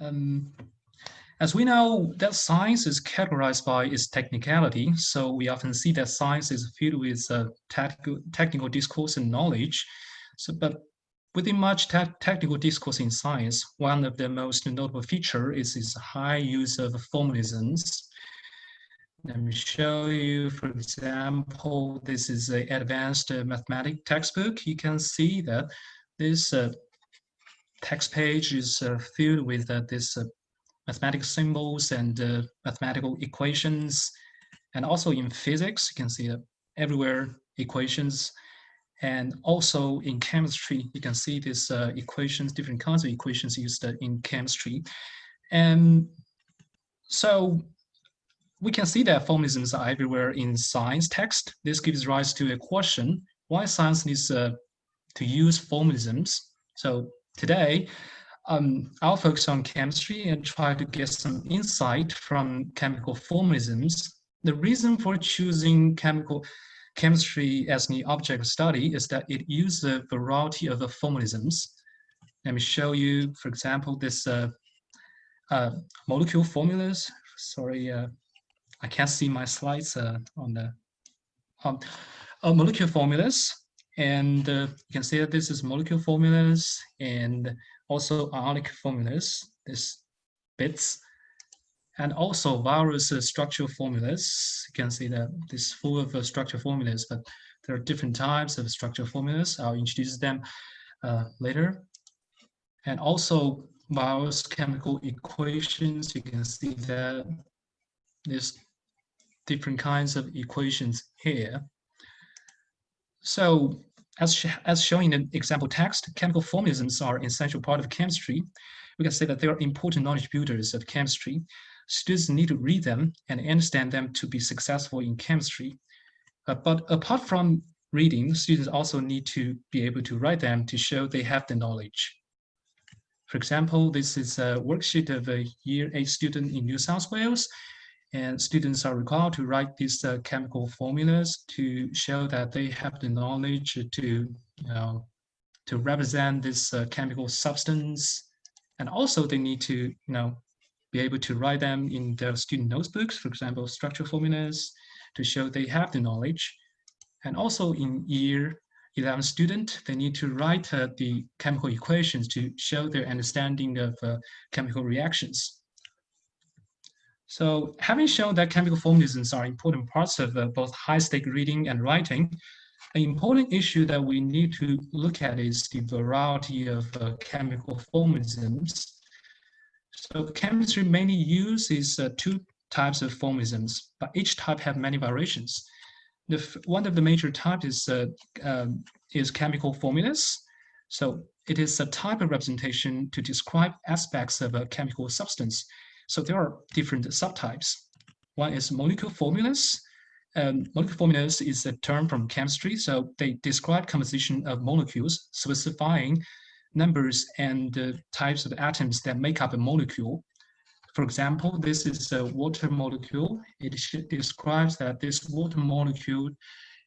um, as we know that science is categorized by its technicality, so we often see that science is filled with uh, technical, technical discourse and knowledge. So, but within much te technical discourse in science, one of the most notable feature is its high use of formalisms. Let me show you, for example, this is an advanced uh, mathematics textbook. You can see that this uh, text page is uh, filled with uh, this uh, mathematical symbols and mathematical equations. And also in physics, you can see everywhere equations. And also in chemistry, you can see these equations, different kinds of equations used in chemistry. And so we can see that formalisms are everywhere in science text. This gives rise to a question, why science needs uh, to use formalisms? So today, um, I'll focus on chemistry and try to get some insight from chemical formalisms. The reason for choosing chemical chemistry as the object of study is that it uses a variety of formalisms. Let me show you, for example, this uh, uh, molecule formulas. Sorry, uh, I can't see my slides uh, on the um, uh, molecule formulas. And uh, you can see that this is molecule formulas and also ionic formulas, this bits, and also various uh, structural formulas. You can see that this full of uh, structural formulas, but there are different types of structural formulas. I'll introduce them uh, later. And also various chemical equations. You can see that there's different kinds of equations here. So as, sh as shown in the example text, chemical formalisms are an essential part of chemistry. We can say that they are important knowledge builders of chemistry. Students need to read them and understand them to be successful in chemistry. Uh, but apart from reading, students also need to be able to write them to show they have the knowledge. For example, this is a worksheet of a year eight student in New South Wales and students are required to write these uh, chemical formulas to show that they have the knowledge to, you know, to represent this uh, chemical substance. And also they need to, you know, be able to write them in their student notebooks, for example, structural formulas to show they have the knowledge. And also in year 11 student, they need to write uh, the chemical equations to show their understanding of uh, chemical reactions. So having shown that chemical formalisms are important parts of uh, both high-stake reading and writing, an important issue that we need to look at is the variety of uh, chemical formalisms. So chemistry mainly uses uh, two types of formalisms, but each type have many variations. The, one of the major types is, uh, um, is chemical formulas. So it is a type of representation to describe aspects of a chemical substance so there are different subtypes. One is molecule formulas. Um, molecule formulas is a term from chemistry, so they describe composition of molecules, specifying numbers and uh, types of atoms that make up a molecule. For example, this is a water molecule. It describes that this water molecule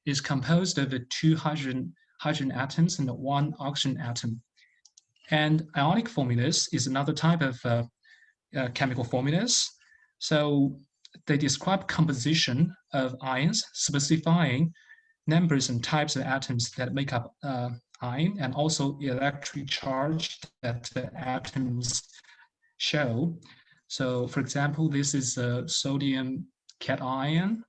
is composed of two hydrogen, hydrogen atoms and one oxygen atom. And ionic formulas is another type of uh, uh, chemical formulas. So they describe composition of ions, specifying numbers and types of atoms that make up uh, ion and also electric charge that the atoms show. So for example, this is a sodium cation.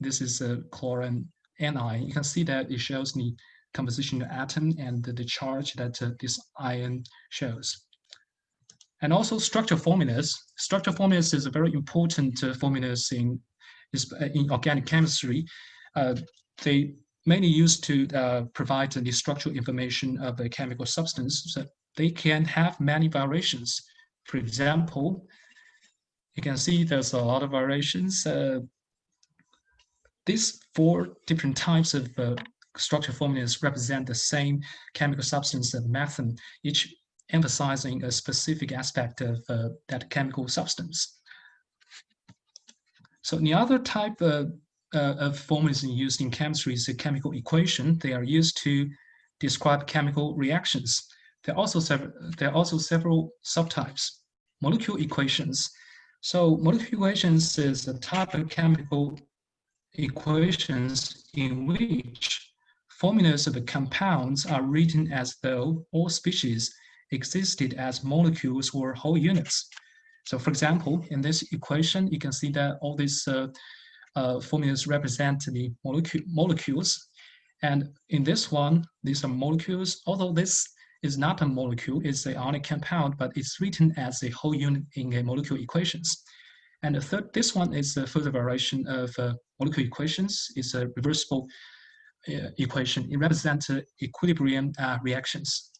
This is a chlorine anion. You can see that it shows the composition of atom and the, the charge that uh, this ion shows. And also structure formulas. Structure formulas is a very important uh, formulas in, uh, in organic chemistry. Uh, they mainly used to uh, provide the structural information of a chemical substance. So they can have many variations. For example, you can see there's a lot of variations. Uh, these four different types of uh, structure formulas represent the same chemical substance of methane. Each emphasizing a specific aspect of uh, that chemical substance. So the other type of, uh, of formalism used in chemistry is a chemical equation. They are used to describe chemical reactions. There are also several, there are also several subtypes. molecule equations. So molecular equations is a type of chemical equations in which formulas of the compounds are written as though all species existed as molecules or whole units. So for example, in this equation, you can see that all these uh, uh, formulas represent the molecule, molecules. And in this one, these are molecules, although this is not a molecule, it's an ionic compound, but it's written as a whole unit in a molecule equations. And the third, this one is a further variation of uh, molecule equations. It's a reversible uh, equation. It represents uh, equilibrium uh, reactions.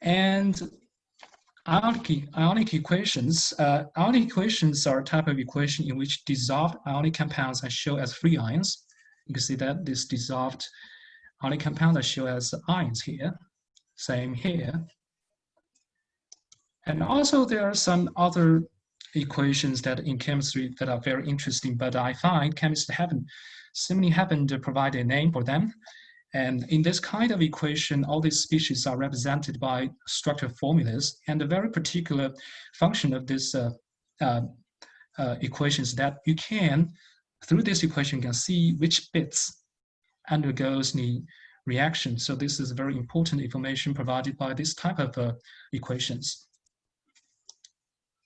And ionic, ionic equations, uh, ionic equations are a type of equation in which dissolved ionic compounds are shown as free ions. You can see that this dissolved ionic compounds are shown as ions here. Same here. And also there are some other equations that in chemistry that are very interesting, but I find chemists haven't simply haven't provided a name for them. And in this kind of equation, all these species are represented by structural formulas. And a very particular function of this uh, uh, uh, equation is that you can, through this equation, you can see which bits undergoes the reaction. So this is very important information provided by this type of uh, equations.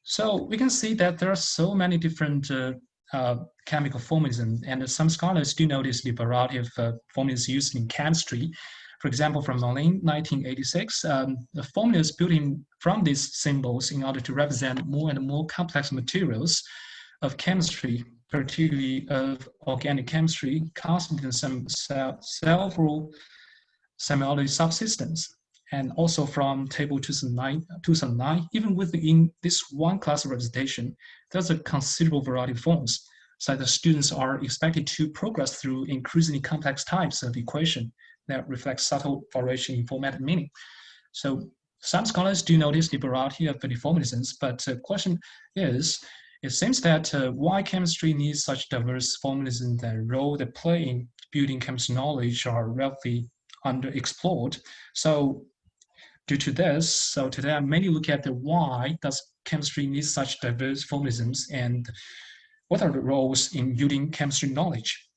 So we can see that there are so many different uh, chemical formalism, and some scholars do notice the variety of uh, formulas used in chemistry. For example, from Moulin, 1986, um, the formulas building from these symbols in order to represent more and more complex materials of chemistry, particularly of organic chemistry, constitute some several similarity subsystems and also from Taber 2009, 2009 even within this one class of representation, there's a considerable variety of forms. So the students are expected to progress through increasingly complex types of equation that reflect subtle variation in format and meaning. So some scholars do notice the variety of the formalisms, but the question is, it seems that uh, why chemistry needs such diverse formalism, the role they play in building chemistry knowledge are relatively underexplored. So Due to this, so today I mainly look at the why does chemistry need such diverse formalisms and what are the roles in building chemistry knowledge.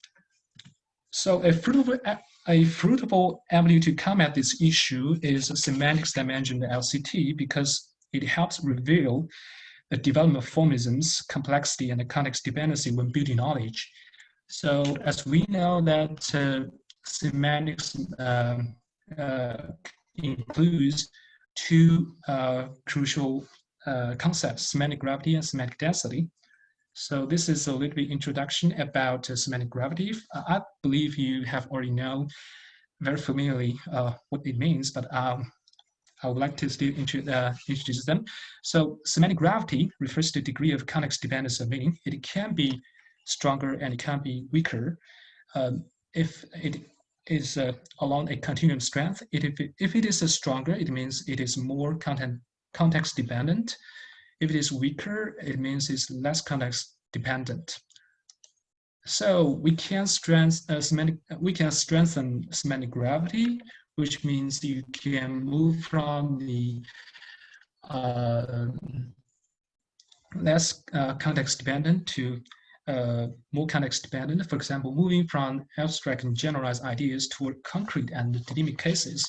So a fruitful, a fruitful avenue to come at this issue is semantics dimension LCT because it helps reveal the development of formalisms, complexity, and the context dependency when building knowledge. So as we know that uh, semantics um, uh, includes two uh, crucial uh, concepts, semantic gravity and semantic density. So this is a little bit introduction about uh, semantic gravity. I believe you have already know very familiarly uh, what it means, but um, I would like to still uh, introduce them. So semantic gravity refers to degree of context dependence of meaning. It can be stronger and it can be weaker. Um, if it is uh, along a continuum strength. It, if, it, if it is stronger, it means it is more content, context dependent. If it is weaker, it means it's less context dependent. So we can strengthen uh, semantic, we can strengthen semantic gravity, which means you can move from the uh, less uh, context dependent to uh, more context dependent, for example, moving from abstract and generalized ideas toward concrete and dynamic cases.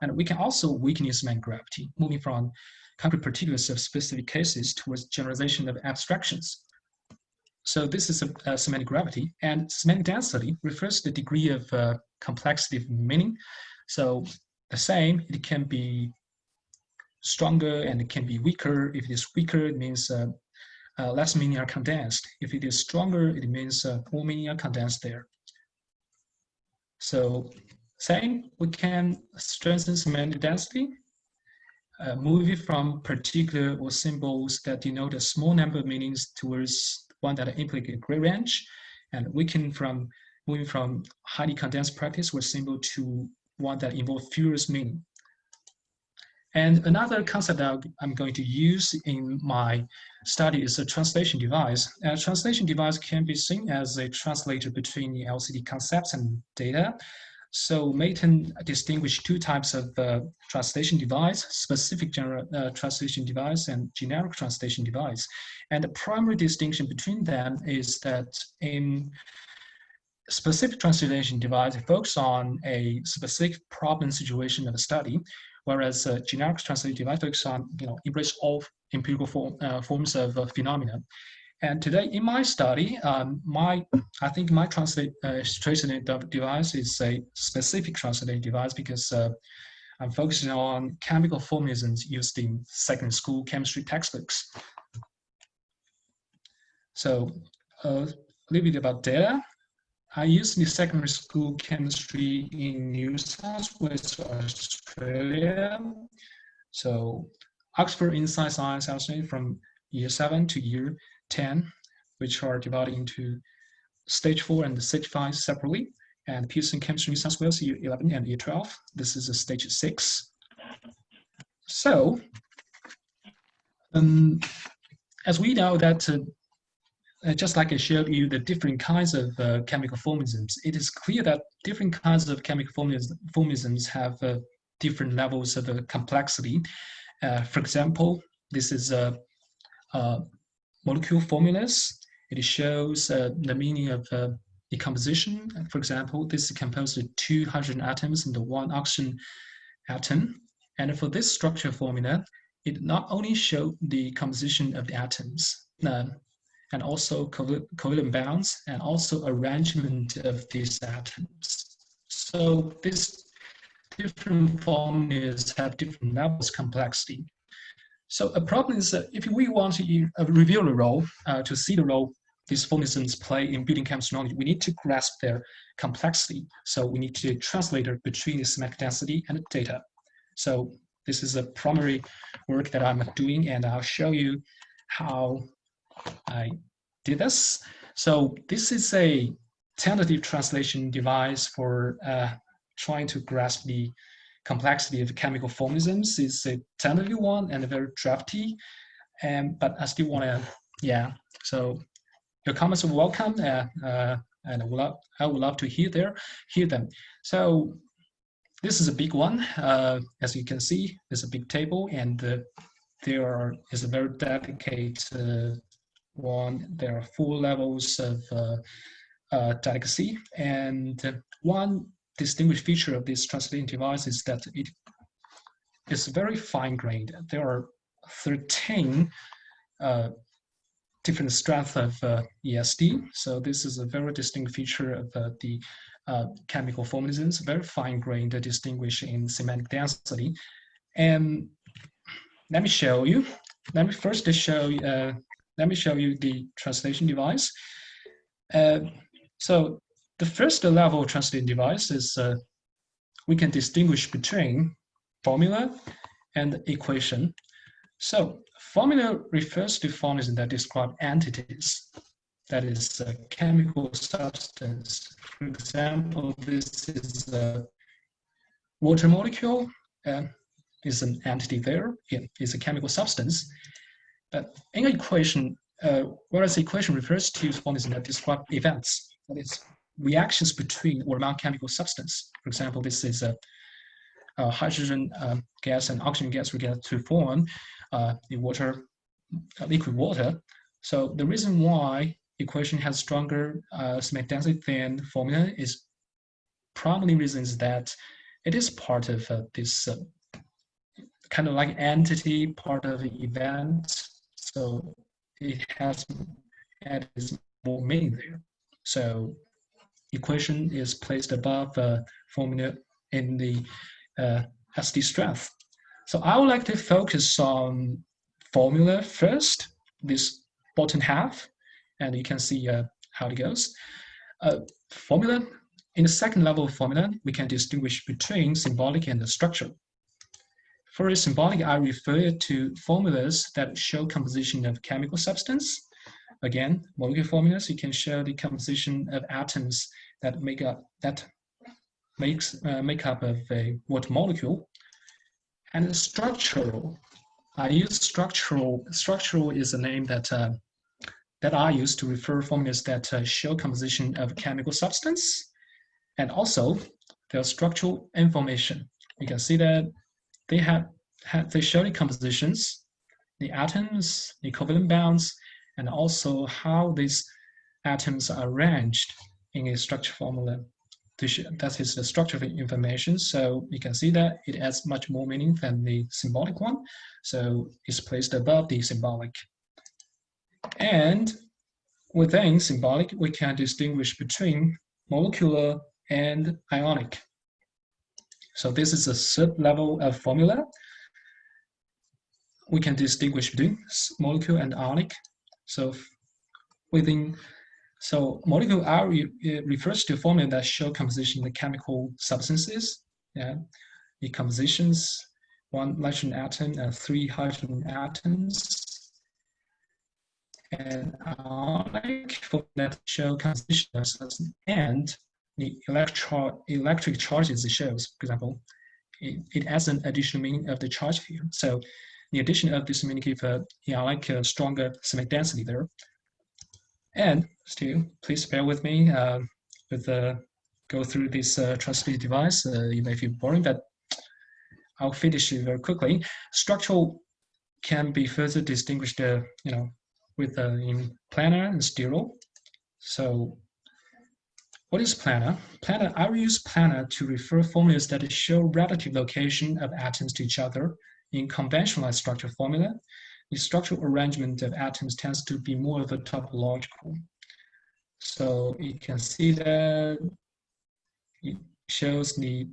And we can also weaken semantic gravity, moving from concrete particulars of specific cases towards generalization of abstractions. So this is a, a semantic gravity and semantic density refers to the degree of uh, complexity of meaning. So the same, it can be stronger and it can be weaker. If it is weaker, it means uh, uh, less meaning are condensed. If it is stronger, it means uh, more meaning are condensed there. So same, we can strengthen semantic density, uh, moving from particular or symbols that denote a small number of meanings towards one that implicate a great range, and we can from moving from highly condensed practice or symbol to one that involves fewer meaning. And another concept that I'm going to use in my study is a translation device. A translation device can be seen as a translator between the LCT concepts and data. So Maton distinguished two types of uh, translation device, specific general uh, translation device and generic translation device. And the primary distinction between them is that in specific translation device, it focuses on a specific problem situation of a study, whereas a generic translation device focuses on, you know, embrace all empirical form, uh, forms of uh, phenomena. And today in my study, um, my I think my translate uh, translation device is a specific translation device because uh, I'm focusing on chemical formalisms used in second school chemistry textbooks. So uh, a little bit about data. I used the secondary school chemistry in New South Wales, Australia. So Oxford Insight Science Australia from year seven to year 10, which are divided into stage four and stage five separately, and Pearson Chemistry New South Wales year 11 and year 12. This is a stage six. So, um, as we know that uh, just like I showed you the different kinds of uh, chemical formalisms, it is clear that different kinds of chemical formalisms have uh, different levels of uh, complexity. Uh, for example, this is a, molecule formulas. It shows uh, the meaning of uh, decomposition. For example, this is composed of two hydrogen atoms and one oxygen atom. And for this structure formula, it not only shows the composition of the atoms, uh, and also covalent bonds, and also arrangement of these atoms. So these different formulas have different levels of complexity. So a problem is that if we want to uh, reveal the role, uh, to see the role these formalisms play in building chemistry knowledge, we need to grasp their complexity. So we need to translate it between the semantic density and the data. So this is a primary work that I'm doing, and I'll show you how I did this. So this is a tentative translation device for uh, trying to grasp the complexity of chemical formalisms It's a tentative one and a very drafty. Um, but I still want to, yeah. So your comments are welcome, uh, uh, and I would, love, I would love to hear there, hear them. So this is a big one. Uh, as you can see, there's a big table, and uh, there is a very dedicated uh, one. There are four levels of uh, delicacy, and one distinguished feature of this translating device is that it is very fine-grained. There are 13 uh, different strengths of uh, ESD. So this is a very distinct feature of uh, the uh, chemical formalisms, very fine-grained, distinguished in semantic density. And let me show you. Let me first show. Uh, let me show you the translation device. Uh, so the first level translating device is uh, we can distinguish between formula and equation. So formula refers to formulas that describe entities. That is a chemical substance. For example, this is a water molecule, uh, is an entity there, it is a chemical substance. In an equation, uh, whereas equation refers to formulas that describe events, that is reactions between or among chemical substance. For example, this is a, a hydrogen uh, gas and oxygen gas react to form uh, the water, uh, liquid water. So the reason why equation has stronger uh, semantic density than formula is probably reasons that it is part of uh, this uh, kind of like entity part of event. So it has added more meaning there. So equation is placed above uh, formula in the uh, SD strength. So I would like to focus on formula first, this bottom half, and you can see uh, how it goes. Uh, formula, in the second level of formula, we can distinguish between symbolic and the structure. For symbolic, I refer to formulas that show composition of chemical substance. Again, molecular formulas, you can show the composition of atoms that make up that makes uh, make up of a water molecule. And structural, I use structural. Structural is a name that uh, that I use to refer formulas that uh, show composition of chemical substance. And also, their structural information. You can see that they have, have they show the compositions, the atoms, the covalent bonds, and also how these atoms are arranged in a structure formula. That is the structure of information. So you can see that it has much more meaning than the symbolic one. So it's placed above the symbolic. And within symbolic, we can distinguish between molecular and ionic. So this is a sub-level of formula. We can distinguish between molecule and ionic. So within, so molecule R uh, refers to formula that show composition of the chemical substances. Yeah, the compositions, one nitrogen atom and three hydrogen atoms and ionic for that show composition and the electro electric charges it shows, for example, it, it adds an additional meaning of the charge field. So the addition of this meaning gives a yeah, like a stronger semantic density there. And still, please bear with me uh, with the go through this uh, translated device. Uh, you may feel boring, but I'll finish it very quickly. Structural can be further distinguished, uh, you know, with uh, in planar and stereo. So what is planar? Planar, I will use planar to refer formulas that show relative location of atoms to each other in conventionalized structure formula. The structural arrangement of atoms tends to be more of a topological. So you can see that it shows the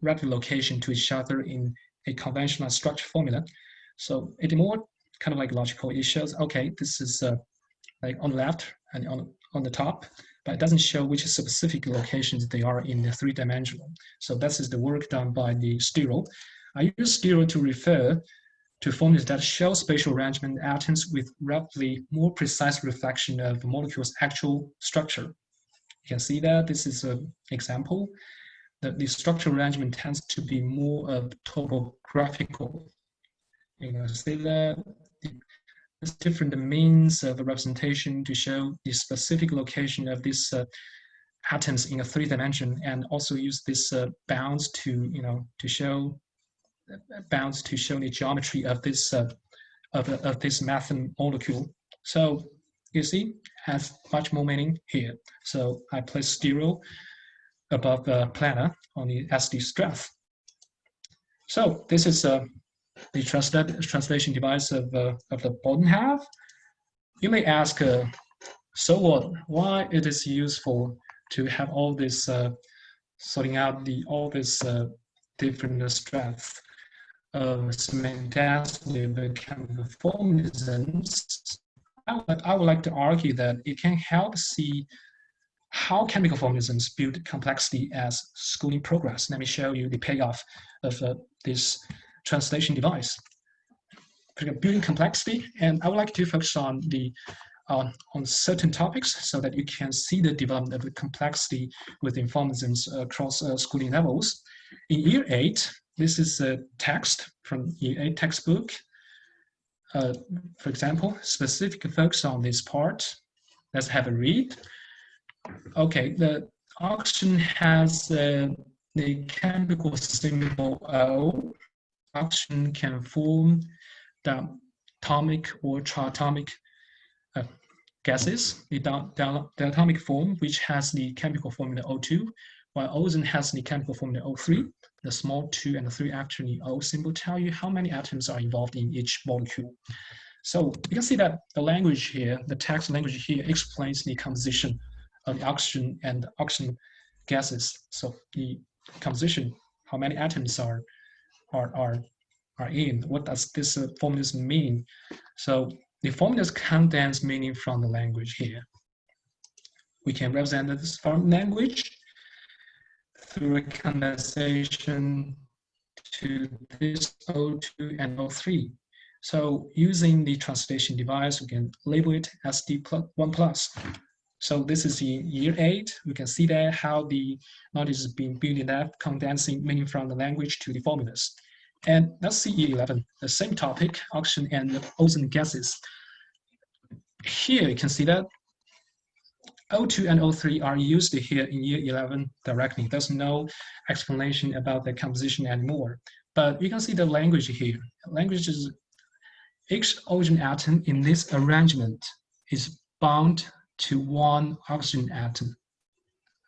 relative location to each other in a conventional structure formula. So it's more kind of like logical. It shows, okay, this is uh, like on the left and on, on the top, but it doesn't show which specific locations they are in the three dimensional. So this is the work done by the stereo. I use stereo to refer to formulas that show spatial arrangement atoms with relatively more precise reflection of the molecule's actual structure. You can see that this is an example that the structural arrangement tends to be more of topographical. You can see that different means of representation to show the specific location of these uh, atoms in a three dimension and also use this uh, bounds to, you know, to show bounds to show the geometry of this uh, of, of this methane molecule. So you see, has much more meaning here. So I place stereo above the planar on the SD strength. So this is uh, the translation device of, uh, of the bottom half. You may ask, uh, so what? Why it is useful to have all this uh, sorting out the all this uh, different strengths of semantic chemical formalisms? I would, I would like to argue that it can help see how chemical formalisms build complexity as schooling progress. Let me show you the payoff of uh, this translation device. Building complexity, and I would like to focus on the uh, on certain topics so that you can see the development of the complexity within formalisms across uh, schooling levels. In year eight, this is a text from year eight textbook. Uh, for example, specific focus on this part. Let's have a read. Okay, the oxygen has uh, the chemical symbol O oxygen can form the atomic or triatomic uh, gases, the, the, the, atomic form, which has the chemical formula O2, while ozone has the chemical formula O3. The small 2 and the 3 actually O symbol tell you how many atoms are involved in each molecule. So you can see that the language here, the text language here explains the composition of the oxygen and the oxygen gases. So the composition, how many atoms are are, are, are in. What does this uh, formulas mean? So the formulas condense meaning from the language here. We can represent this from language through a condensation to this O2 and O3. So using the translation device, we can label it as D1 plus. So this is in year eight. We can see there how the knowledge is being built up, condensing meaning from the language to the formulas. And let's see year 11, the same topic, oxygen and ozone gases. Here you can see that O2 and O3 are used here in year 11 directly. There's no explanation about the composition anymore. But you can see the language here. Language is each oxygen atom in this arrangement is bound to one oxygen atom.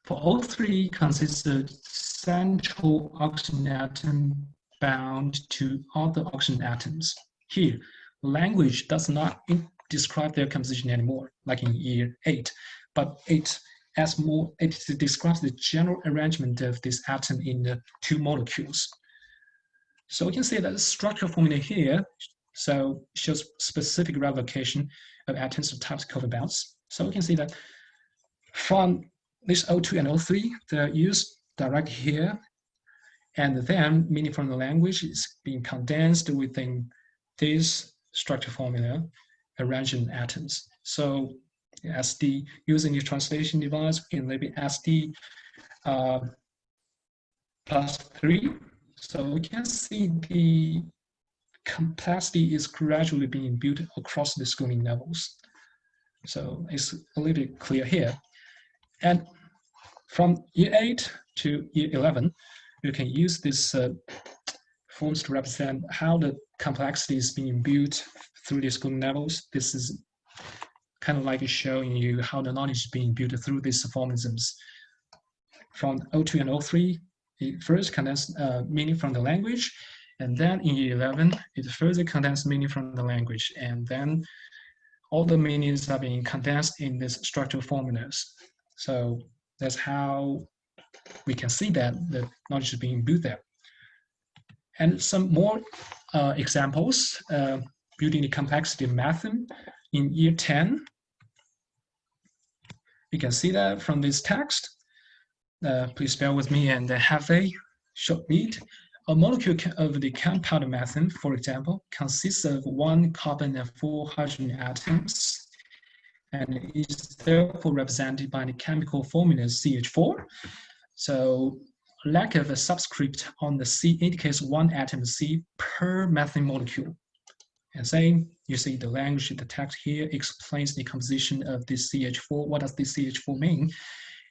For O3 consists of central oxygen atom bound to other oxygen atoms. Here, language does not describe their composition anymore, like in year eight, but it as more it describes the general arrangement of this atom in the two molecules. So we can see that the structural formula here so shows specific relocation of atoms of types covalent bonds. So we can see that from this O2 and O3, they're used direct here, and then meaning from the language is being condensed within this structure formula arranging atoms. So SD using the translation device we can maybe SD uh, plus three. So we can see the complexity is gradually being built across the schooling levels. So it's a little bit clear here. And from year 8 to year 11, you can use these uh, forms to represent how the complexity is being built through the schooling levels. This is kind of like showing you how the knowledge is being built through these formalisms. From O2 and O3, it first condenses uh, meaning from the language, and then in year 11, it further condenses meaning from the language, and then all the meanings are being condensed in these structural formulas. So that's how we can see that the knowledge is being built there. And some more uh, examples, uh, building the complexity method in year 10. You can see that from this text. Uh, please bear with me and have a short read. A molecule of the compound methane, for example, consists of one carbon and four hydrogen atoms and is therefore represented by the chemical formula CH4. So lack of a subscript on the C indicates one atom C per methane molecule. And same, you see the language, the text here explains the composition of this CH4. What does this CH4 mean?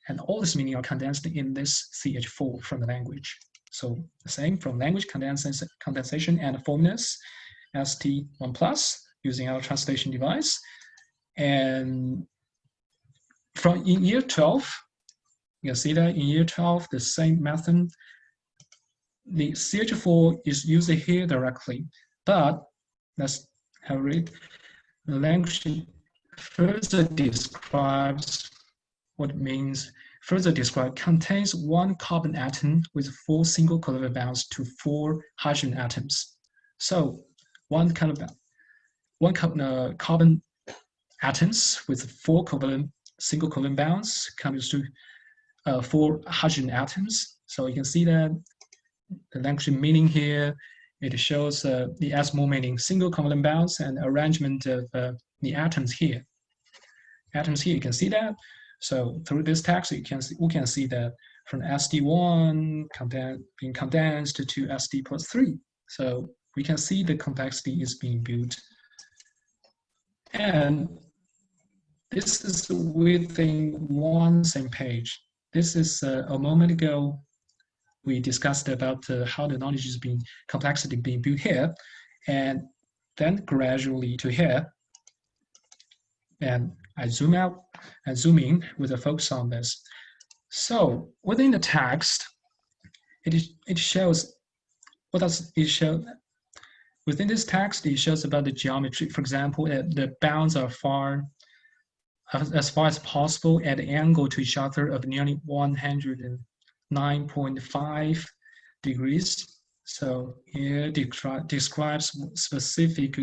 And all this meaning are condensed in this CH4 from the language. So the same from language condensation, condensation and formulas, SD1 plus using our translation device. And from in year 12, you can see that in year 12, the same method, the CH4 is used here directly, but let's have a read. The language further describes what it means, further describe contains one carbon atom with four single covalent bonds to four hydrogen atoms. So one kind of one uh, carbon atoms with four covalent single covalent bonds comes to uh, four hydrogen atoms. So you can see that the language meaning here, it shows uh, the S meaning single covalent bonds and arrangement of uh, the atoms here. Atoms here, you can see that. So through this text, you can see, we can see that from SD1 conden being condensed to SD plus 3. So we can see the complexity is being built. And this is within one same page. This is uh, a moment ago, we discussed about uh, how the knowledge is being, complexity being built here, and then gradually to here. And I zoom out and zoom in with a focus on this. So within the text, it, it shows, what does it show? Within this text, it shows about the geometry. For example, the bounds are far as far as possible at the angle to each other of nearly 109.5 degrees. So here descri describes specific,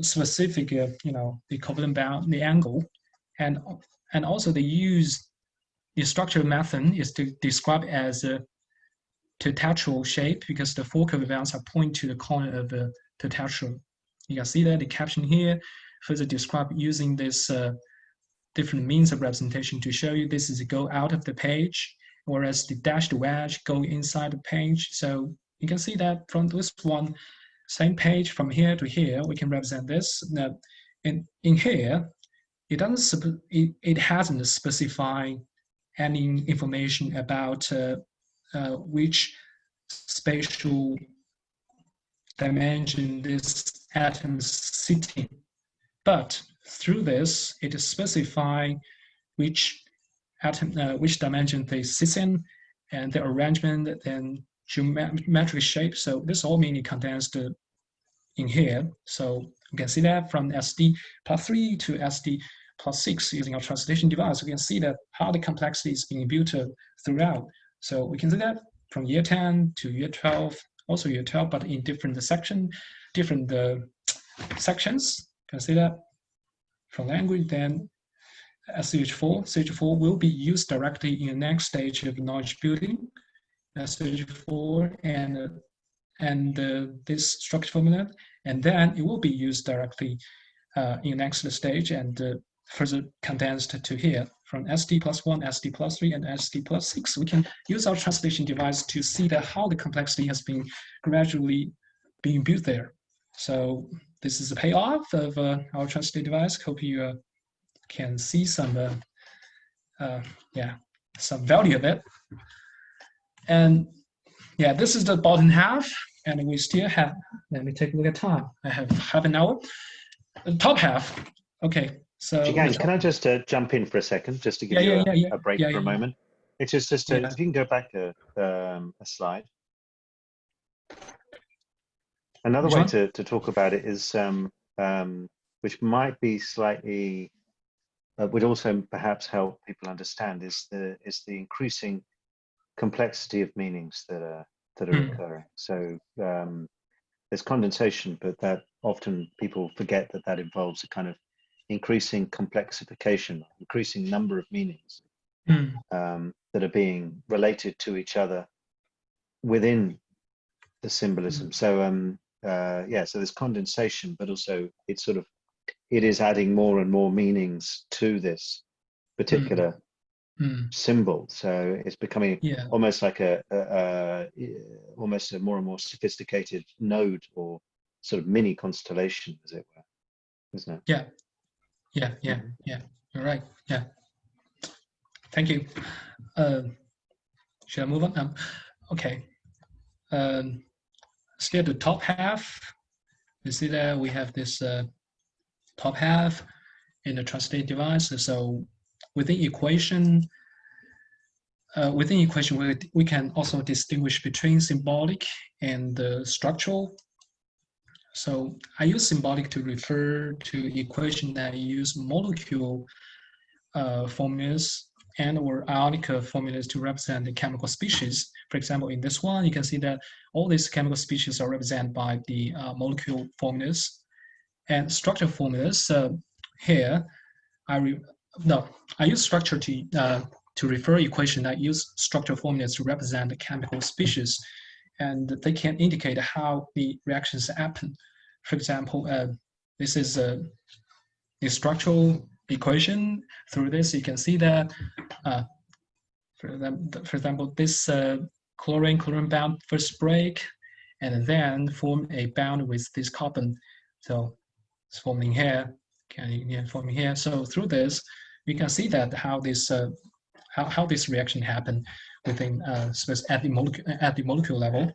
specific, uh, you know, the covalent bound, the angle, and and also they use the structural method is to describe as a tetrahedral shape because the four covalent bonds are point to the corner of the tetrahedral. You can see that the caption here further describe using this uh, different means of representation to show you this is go out of the page, whereas the dashed wedge go inside the page. So you can see that from this one, same page from here to here, we can represent this. Now, in, in here, it doesn't it, it hasn't specified any information about uh, uh, which spatial dimension this atom is sitting. But through this, it specify which atom, uh, which dimension they sit in, and the arrangement, then geometric shape. So this all mainly condensed in here. So you can see that from SD plus three to SD plus six using our translation device, we can see that how the complexity is being built throughout. So we can see that from year 10 to year 12, also year 12, but in different section, different uh, sections. You can see that from language, then SH4, SH4 will be used directly in the next stage of knowledge building. SH4 and uh, and uh, this structure formula, and then it will be used directly uh, in next stage and uh, further condensed to here from SD plus one, SD plus three, and SD plus six. We can use our translation device to see that how the complexity has been gradually being built there. So this is a payoff of uh, our translation device. Hope you uh, can see some, uh, uh, yeah, some value of it. And yeah, this is the bottom half, and we still have, let me take a look at time. I have half an hour. The top half, okay, so. Jigang, can I just uh, jump in for a second, just to give yeah, you yeah, a, yeah, a break for a moment? It's just, just to, if you can go back a, um, a slide. Another Which way one? to, to talk about it is, um, um, which might be slightly, uh, would also perhaps help people understand is the is the increasing complexity of meanings that are that are Hmm. occurring. So um, there's condensation, but that often people forget that that involves a kind of increasing complexification, increasing number of meanings Hmm. um, that are being related to each other within the symbolism. So um, uh, yeah, so there's condensation, but also it's sort of it is adding more and more meanings to this particular Hmm. symbol. So it's becoming Yeah. almost like a, a, a almost a more and more sophisticated node or sort of mini constellation, as it were, isn't it? Yeah. Yeah. Yeah. Mhm. Yeah. You're right. Yeah. Thank you. Uh, should I move on? Um, okay. Um, still the top half. You see that we have this uh, top half in the translate device. So within equation, uh, within equation, we, we can also distinguish between symbolic and uh, structural. So I use symbolic to refer to equation that use molecule uh, formulas and or ionic formulas to represent the chemical species. For example, in this one, you can see that all these chemical species are represented by the uh, molecule formulas and structure formulas. Here, I no, I use structure to uh, to refer equation that use structure formulas to represent the chemical species, and they can indicate how the reactions happen. For example, uh, this is a, the structural equation. Through this, you can see that, uh, for, them, for example, this uh, chlorine chlorine bound first break, and then form a bond with this carbon. So it's forming here, can yeah, forming here. So through this, we can see that how this uh, how, how this reaction happen within uh, space at the molecule at the molecule level.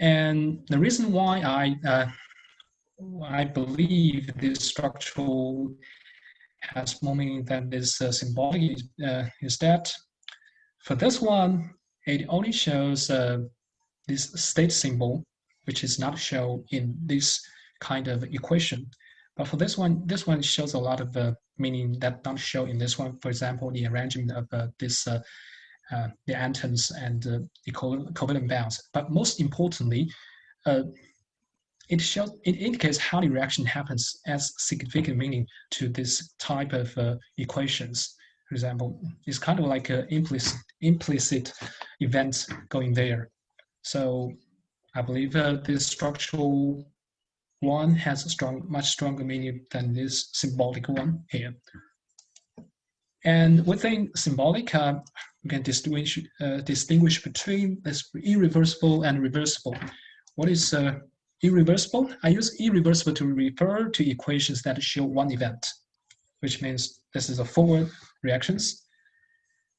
And the reason why I uh, I believe this structural has more meaning than this uh, symbolic uh, is that for this one, it only shows uh, this state symbol, which is not shown in this kind of equation. But for this one, this one shows a lot of uh, meaning that don't show in this one. For example, the arrangement of uh, this, uh, uh, the atoms and uh, the covalent bonds. But most importantly, uh, it shows it indicates how the reaction happens as significant meaning to this type of uh, equations. For example, it's kind of like an implicit implicit event going there. So I believe this structural one has a strong, much stronger meaning than this symbolic one here. And within symbolic, uh, we can distinguish uh, distinguish between this irreversible and reversible. What is uh, irreversible? I use irreversible to refer to equations that show one event. which means this is a forward reactions.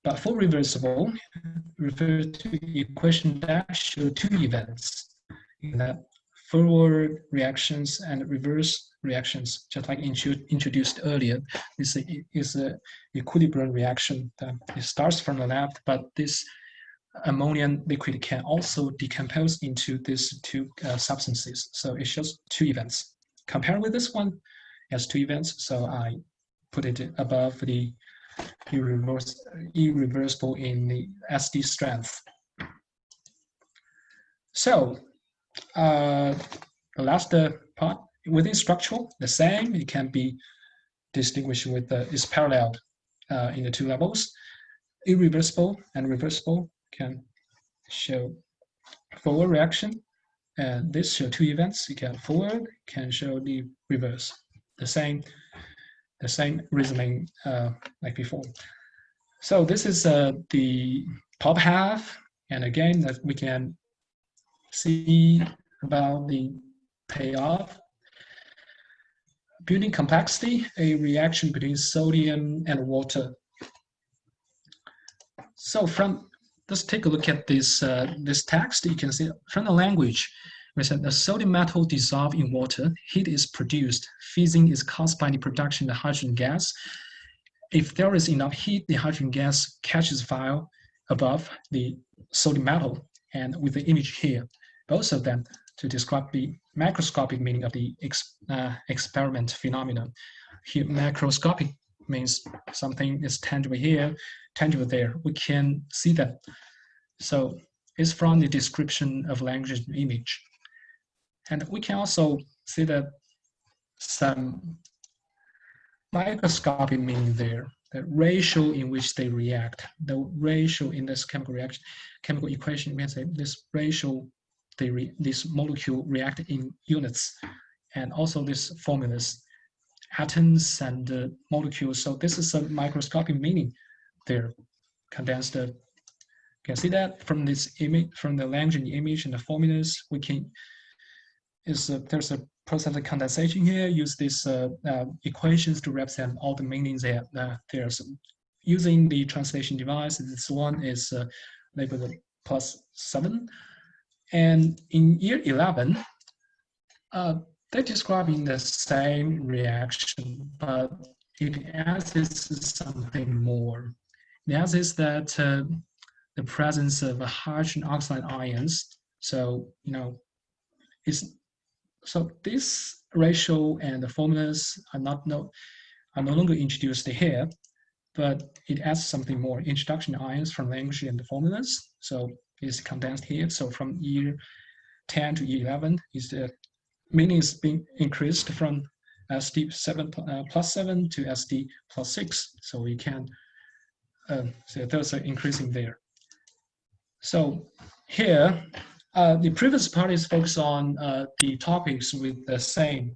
But for reversible, refer to equation dash show two events. In that forward reactions and reverse reactions, just like introduced earlier. This is a equilibrium reaction that it starts from the left, but this ammonium liquid can also decompose into these two uh, substances. So it shows two events. Compared with this one, it has two events. So I put it above the irreversible in the SD strength. So uh, the last uh, part within structural, the same. It can be distinguished with the is parallel uh, in the two levels. Irreversible and reversible can show forward reaction, and this show two events. You can forward can show the reverse. The same, the same reasoning uh, like before. So this is uh, the top half, and again that we can see about the payoff. Building complexity, a reaction between sodium and water. So from, let's take a look at this, uh, this text. You can see from the language, we said the sodium metal dissolved in water, heat is produced, fizzing is caused by the production of hydrogen gas. If there is enough heat, the hydrogen gas catches fire above the sodium metal and with the image here both of them to describe the macroscopic meaning of the ex, uh, experiment phenomenon. Here, macroscopic means something is tangible here, tangible there. We can see that. So it's from the description of language image. And we can also see that some microscopic meaning there, the ratio in which they react, the ratio in this chemical reaction, chemical equation means that this ratio they re, this molecule react in units, and also these formulas, atoms and uh, molecules. So this is a microscopic meaning there, condensed. Uh, can see that from this image, from the language image and the formulas, we can is uh, there's a process of condensation here. Use these uh, uh, equations to represent all the meanings there. There's using the translation device. This one is labeled plus seven. And in year 11, uh, they're describing the same reaction, but it adds something more. It adds that uh, the presence of hydrogen oxide ions. So, you know, is so this ratio and the formulas are not no, are no longer introduced here, but it adds something more, introduction ions from language and the formulas. So is condensed here. So from year 10 to year 11 is the meaning is being increased from SD 7 uh, plus 7 to SD plus 6. So we can, uh, so there's an increasing there. So here, uh, the previous part is focused on uh, the topics with the same,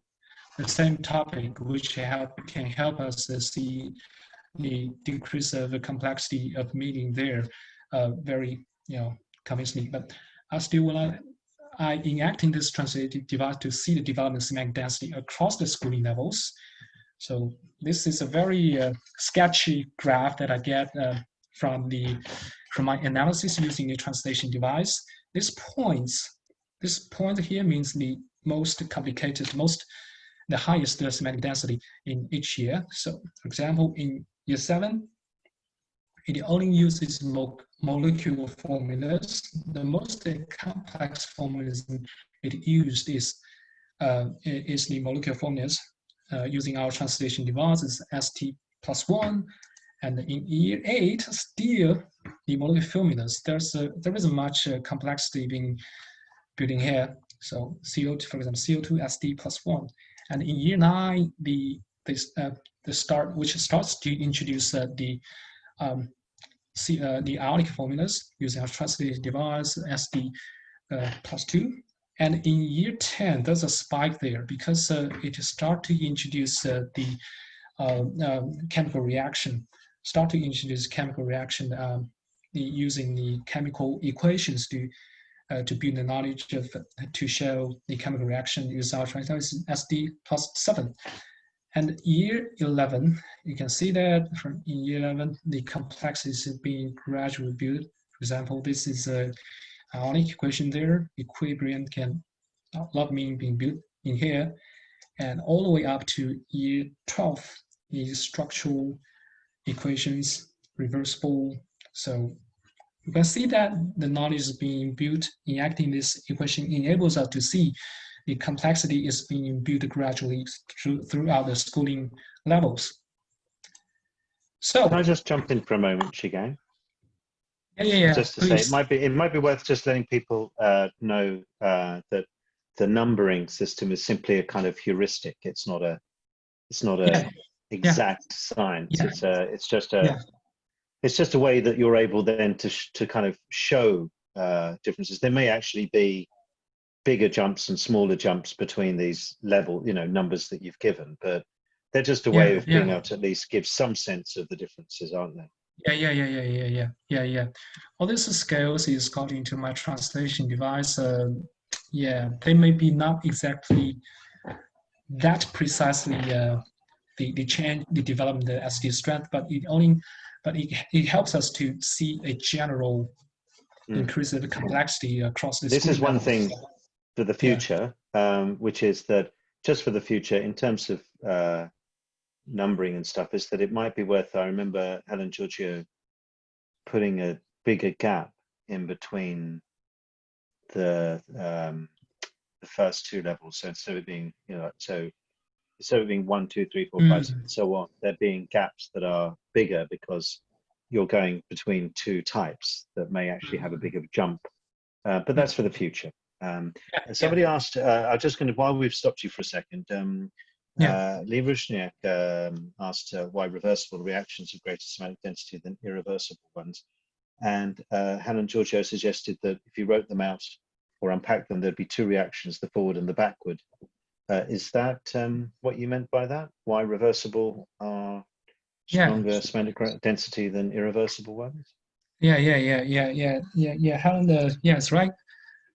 the same topic, which help, can help us see the decrease of the complexity of meaning there uh, very, you know, convinced but I still will to, I enacting this translative device to see the development semantic density across the schooling levels. So this is a very uh, sketchy graph that I get uh, from the from my analysis using the translation device. This points, this point here means the most complicated, most the highest semantic density in each year. So for example, in year seven, it only uses mo molecular formulas. The most complex formulas it used is, uh, is the molecular formulas uh, using our translation devices SD plus one. And in year eight, still the molecular formulas, there's a, there isn't much uh, complexity being building here. So CO2, for example, CO2 SD plus one. And in year nine, the this uh, the start which starts to introduce uh, the um, see, uh, the ionic formulas using our translated device SD uh, plus two. And in year 10, there's a spike there because uh, it start to introduce uh, the uh, um, chemical reaction, start to introduce chemical reaction um, using the chemical equations to uh, to build the knowledge of to show the chemical reaction using our SD plus seven. And year 11, you can see that from in year 11, the complexity is being gradually built. For example, this is a ionic equation there. Equilibrium can log mean being built in here. And all the way up to year 12 is structural equations, reversible. So you can see that the knowledge is being built in acting this equation enables us to see the complexity is being built gradually through, throughout the schooling levels. So can I just jump in for a moment, Zhigang? Yeah, yeah, yeah. Just to please. say, it might be it might be worth just letting people uh, know uh, that the numbering system is simply a kind of heuristic. It's not a it's not a yeah. exact yeah. science. Yeah. It's a it's just a it's just a way that you're able then to to kind of show uh, differences. There may actually be bigger jumps and smaller jumps between these level, you know, numbers that you've given, but they're just a way yeah, of being yeah. able to at least give some sense of the differences, aren't they? Yeah, yeah, yeah, yeah, yeah, yeah, yeah, yeah. All these scales is got into my translation device. Uh, yeah, they may be not exactly that precisely uh, the the change, the development, the SD strength, but it only, but it, it helps us to see a general mm. increase of complexity across this. This is one thing for the future, yeah. um, which is that just for the future, in terms of uh, numbering and stuff, is that it might be worth. I remember Helen Georgiou putting a bigger gap in between the um, the first two levels. So instead of being, you know, so instead of being one, two, three, four, mm. five, and so on, there being gaps that are bigger because you're going between two types that may actually have a bigger jump. Uh, but that's for the future. Um, yeah, somebody yeah. asked, uh, I'm just going to, while we've stopped you for a second, um, yeah. uh, Lee Rushniak um, asked uh, why reversible reactions have greater semantic density than irreversible ones. And uh, Helen Georgiou suggested that if you wrote them out or unpacked them, there'd be two reactions, the forward and the backward. Uh, is that um, what you meant by that? Why reversible are stronger semantic density than irreversible ones? Yeah, yeah, yeah, yeah, yeah, yeah, yeah. Helen, uh, yeah, it's right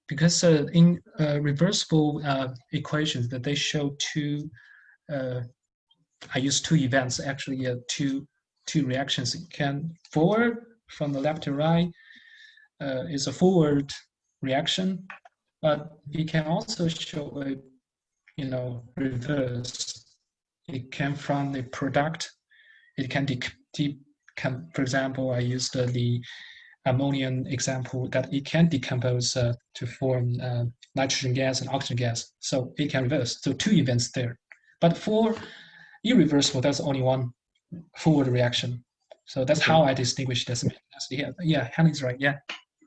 because uh, in uh, reversible uh, equations that they show two, uh, I use two events actually uh, two two reactions. It can forward from the left to right uh, is a forward reaction, but it can also show a you know reverse. It can from the product. It can de, de can, for example, I used the ammonium example that it can decompose uh, to form uh, nitrogen gas and oxygen gas. So it can reverse. So two events there. But for irreversible, that's only one forward reaction. So that's how I distinguish this. Yeah, yeah, Helen's right. Yeah.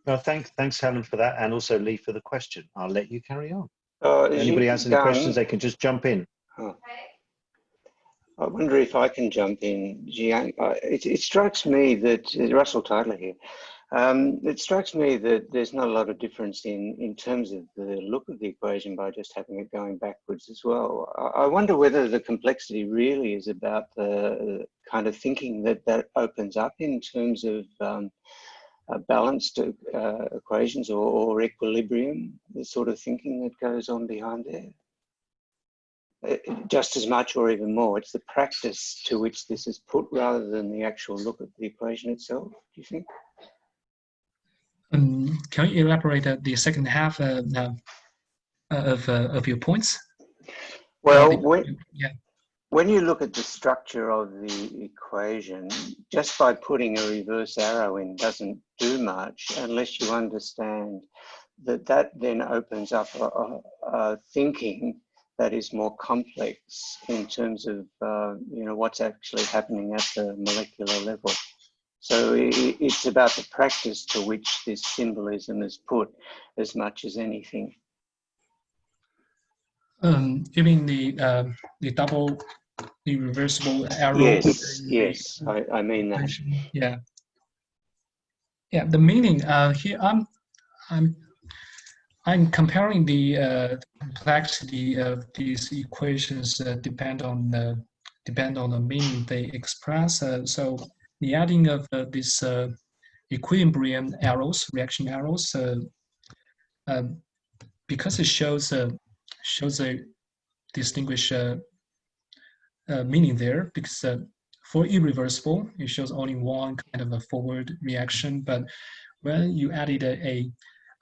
Well, thanks, thanks, Helen, for that, and also Lee for the question. I'll let you carry on. Uh, Anybody has any done? questions, they can just jump in. Oh. I wonder if I can jump in. Uh, it, it strikes me that uh, Russell Tytler here. Um, it strikes me that there's not a lot of difference in, in terms of the look of the equation by just having it going backwards as well. I wonder whether the complexity really is about the kind of thinking that that opens up in terms of um, balanced uh, equations or, or, equilibrium, the sort of thinking that goes on behind there. Uh, just as much or even more, it's the practice to which this is put rather than the actual look at the equation itself, do you think? Um, can you elaborate uh, the second half uh, uh, of, uh, of your points? Well, when, yeah. when you look at the structure of the equation, just by putting a reverse arrow in doesn't do much unless you understand that that then opens up a, a, a thinking that is more complex in terms of uh, you know what's actually happening at the molecular level. So it's about the practice to which this symbolism is put as much as anything. Um, you mean the uh, the double, the reversible arrow? Yes, yes, I, I mean that. Yeah, yeah. The meaning uh, here, I'm, I'm, I'm comparing the uh, complexity of these equations uh, depend on the depend on the meaning they express. Uh, so the adding of uh, this uh, equilibrium arrows, reaction arrows, uh, um, because it shows shows a distinguish uh, meaning there because uh, for irreversible, it shows only one kind of a forward reaction. But when you added a, a,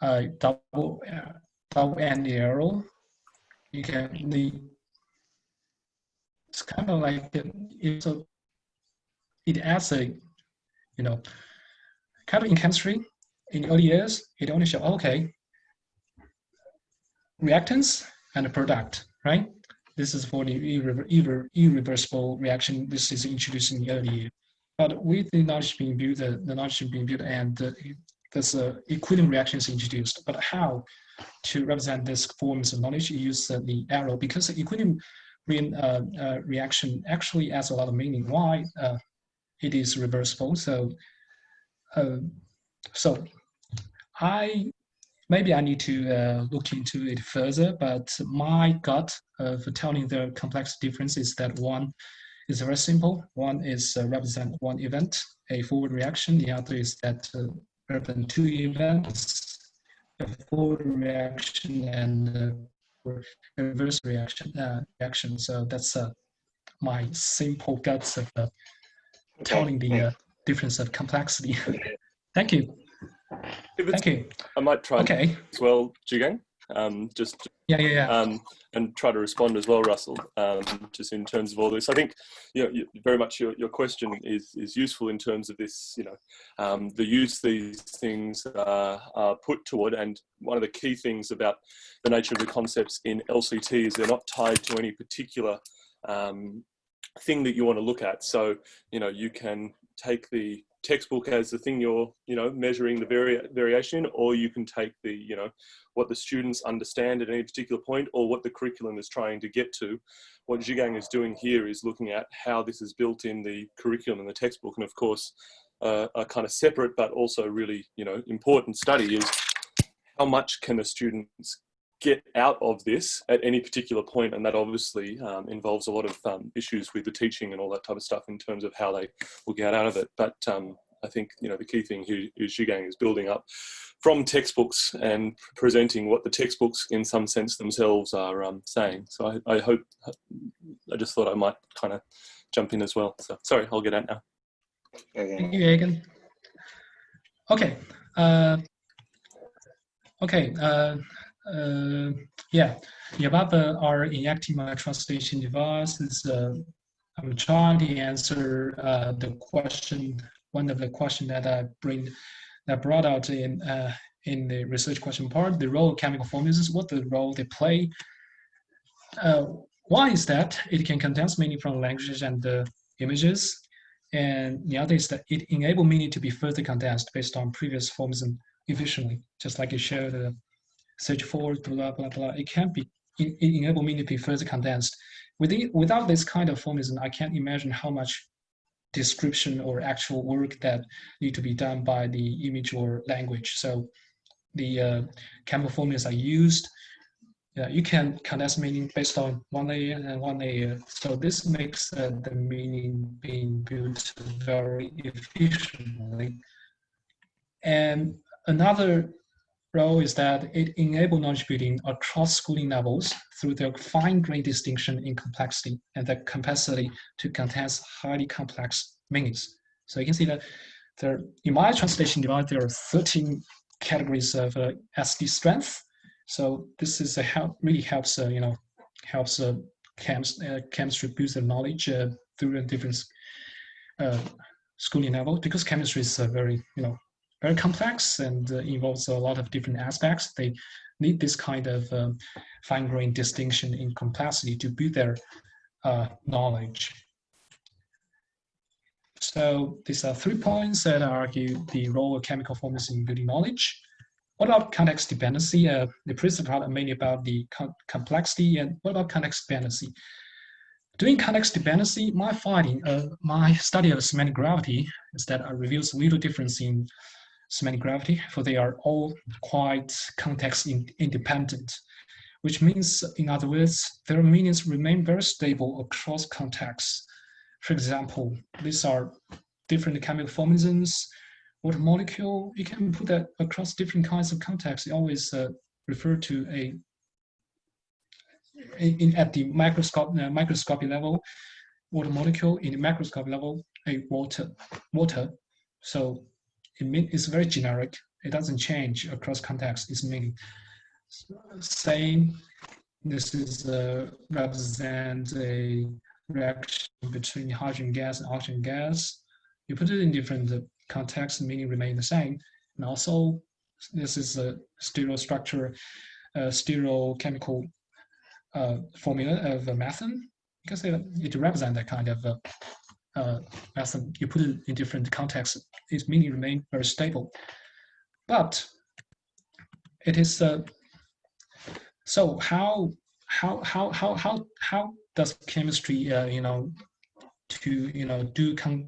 a double uh, double end arrow, you can the it's kind of like it's a it adds a you know kind of in chemistry in early years it only show okay reactants and a product right this is for the irre irre irreversible reaction. This is introduced in the early year. But with the knowledge being built, the, knowledge being built and uh, this uh, equilibrium reaction is introduced. But how to represent this forms of knowledge, you use uh, the arrow because the equilibrium uh, uh, reaction actually adds a lot of meaning why uh, it is reversible. So, uh, so I maybe I need to uh, look into it further, but my gut uh, for telling the complex difference is that one is very simple. One is uh, represent one event, a forward reaction. The other is that uh, represent two events, a forward reaction and reverse reaction. Uh, reaction. So that's my simple guts of telling the difference of complexity. Thank you. Thank you. I might try okay. as well, Zhigang. Um, just yeah, yeah, yeah. Um, and try to respond as well, Russell. Um, just in terms of all this, I think you know, you, very much your, your question is is useful in terms of this. You know, um, the use these things uh, are put toward, and one of the key things about the nature of the concepts in LCT is they're not tied to any particular um, thing that you want to look at. So you know, you can take the textbook as the thing you're you know measuring the vari variation or you can take the you know what the students understand at any particular point or what the curriculum is trying to get to what Zhigang is doing here is looking at how this is built in the curriculum and the textbook and of course uh, a kind of separate but also really you know important study is how much can the students get out of this at any particular point and that obviously um, involves a lot of um, issues with the teaching and all that type of stuff in terms of how they will get out of it. But um, I think you know the key thing here is Zhigang is building up from textbooks and presenting what the textbooks in some sense themselves are um, saying. So I, I hope I just thought I might kind of jump in as well. So sorry I'll get out now. Thank you Egan. Okay uh, okay uh, uh, yeah, the our inactive translation devices, uh, I'm trying to answer uh, the question, one of the question that I bring, that brought out in uh, in the research question part, the role of chemical formulas, what the role they play. Uh, one is that? It can condense meaning from languages and the images, and the other is that it enable meaning to be further condensed based on previous forms and efficiently, just like you showed uh, search for, blah, blah, blah. It can be, enable me to be further condensed. Within, without this kind of formalism, I can't imagine how much description or actual work that need to be done by the image or language. So the uh, chemical formulas are used. Yeah, you can condense meaning based on one layer and one layer. So this makes uh, the meaning being built very efficiently. And another role is that it enables knowledge building across schooling levels through their fine-grained distinction in complexity and the capacity to condense highly complex meanings. So you can see that there, in my translation device, there are 13 categories of uh, SD strength. So this is a help, really helps, uh, you know, helps uh, chems, uh, chemistry build their knowledge uh, through a different uh, schooling level because chemistry is a very, you know, very complex and uh, involves a lot of different aspects. They need this kind of um, fine-grained distinction in complexity to build their uh, knowledge. So these are three points that argue the role of chemical formulas in building knowledge. What about context dependency? Uh, the previous part mainly about the complexity and what about context dependency? Doing context dependency, my finding, uh, my study of semantic gravity is that it reveals a little difference in semantic gravity, for they are all quite context in, independent, which means, in other words, their meanings remain very stable across contexts. For example, these are different chemical formalisms, water molecule, you can put that across different kinds of contexts. You always uh, refer to a, in, at the microscope, uh, microscopic level, water molecule in the microscope level, a water, water. So it mean, it's very generic. It doesn't change across context. Its meaning. Same. This is uh, represent a reaction between hydrogen gas and oxygen gas. You put it in different contexts, meaning remain the same. And also, this is a stereo structure, uh, stereochemical uh, formula of a methane because it, it represents that kind of uh, method. You put it in different contexts, its meaning remain very stable. But it is uh, so how how how how how how does chemistry uh, you know to you know do con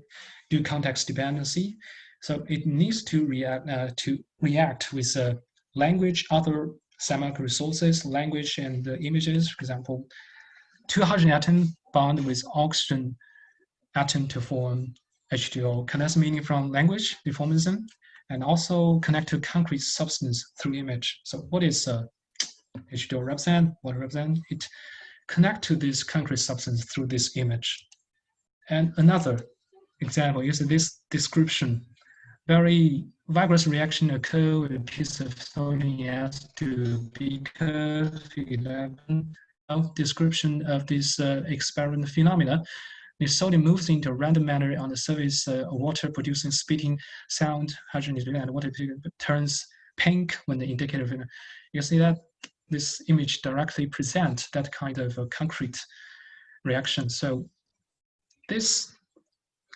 do context dependency? So it needs to react uh, to react with uh, language, other semantic resources, language and images. For example, two hydrogen atom bond with oxygen atom to form H2O. Condense meaning from language deformism and also connect to concrete substance through image. So what is uh, H2O represent? What represent? It connect to this concrete substance through this image. And another example is this description. Very vigorous reaction occur with a piece of sodium to beaker 11 of description of this uh, experiment phenomena. The sodium moves into a random manner on the surface uh, water, producing spitting sound. Hydrogen and water turns pink when the indicator. You see that this image directly presents that kind of a concrete reaction. So this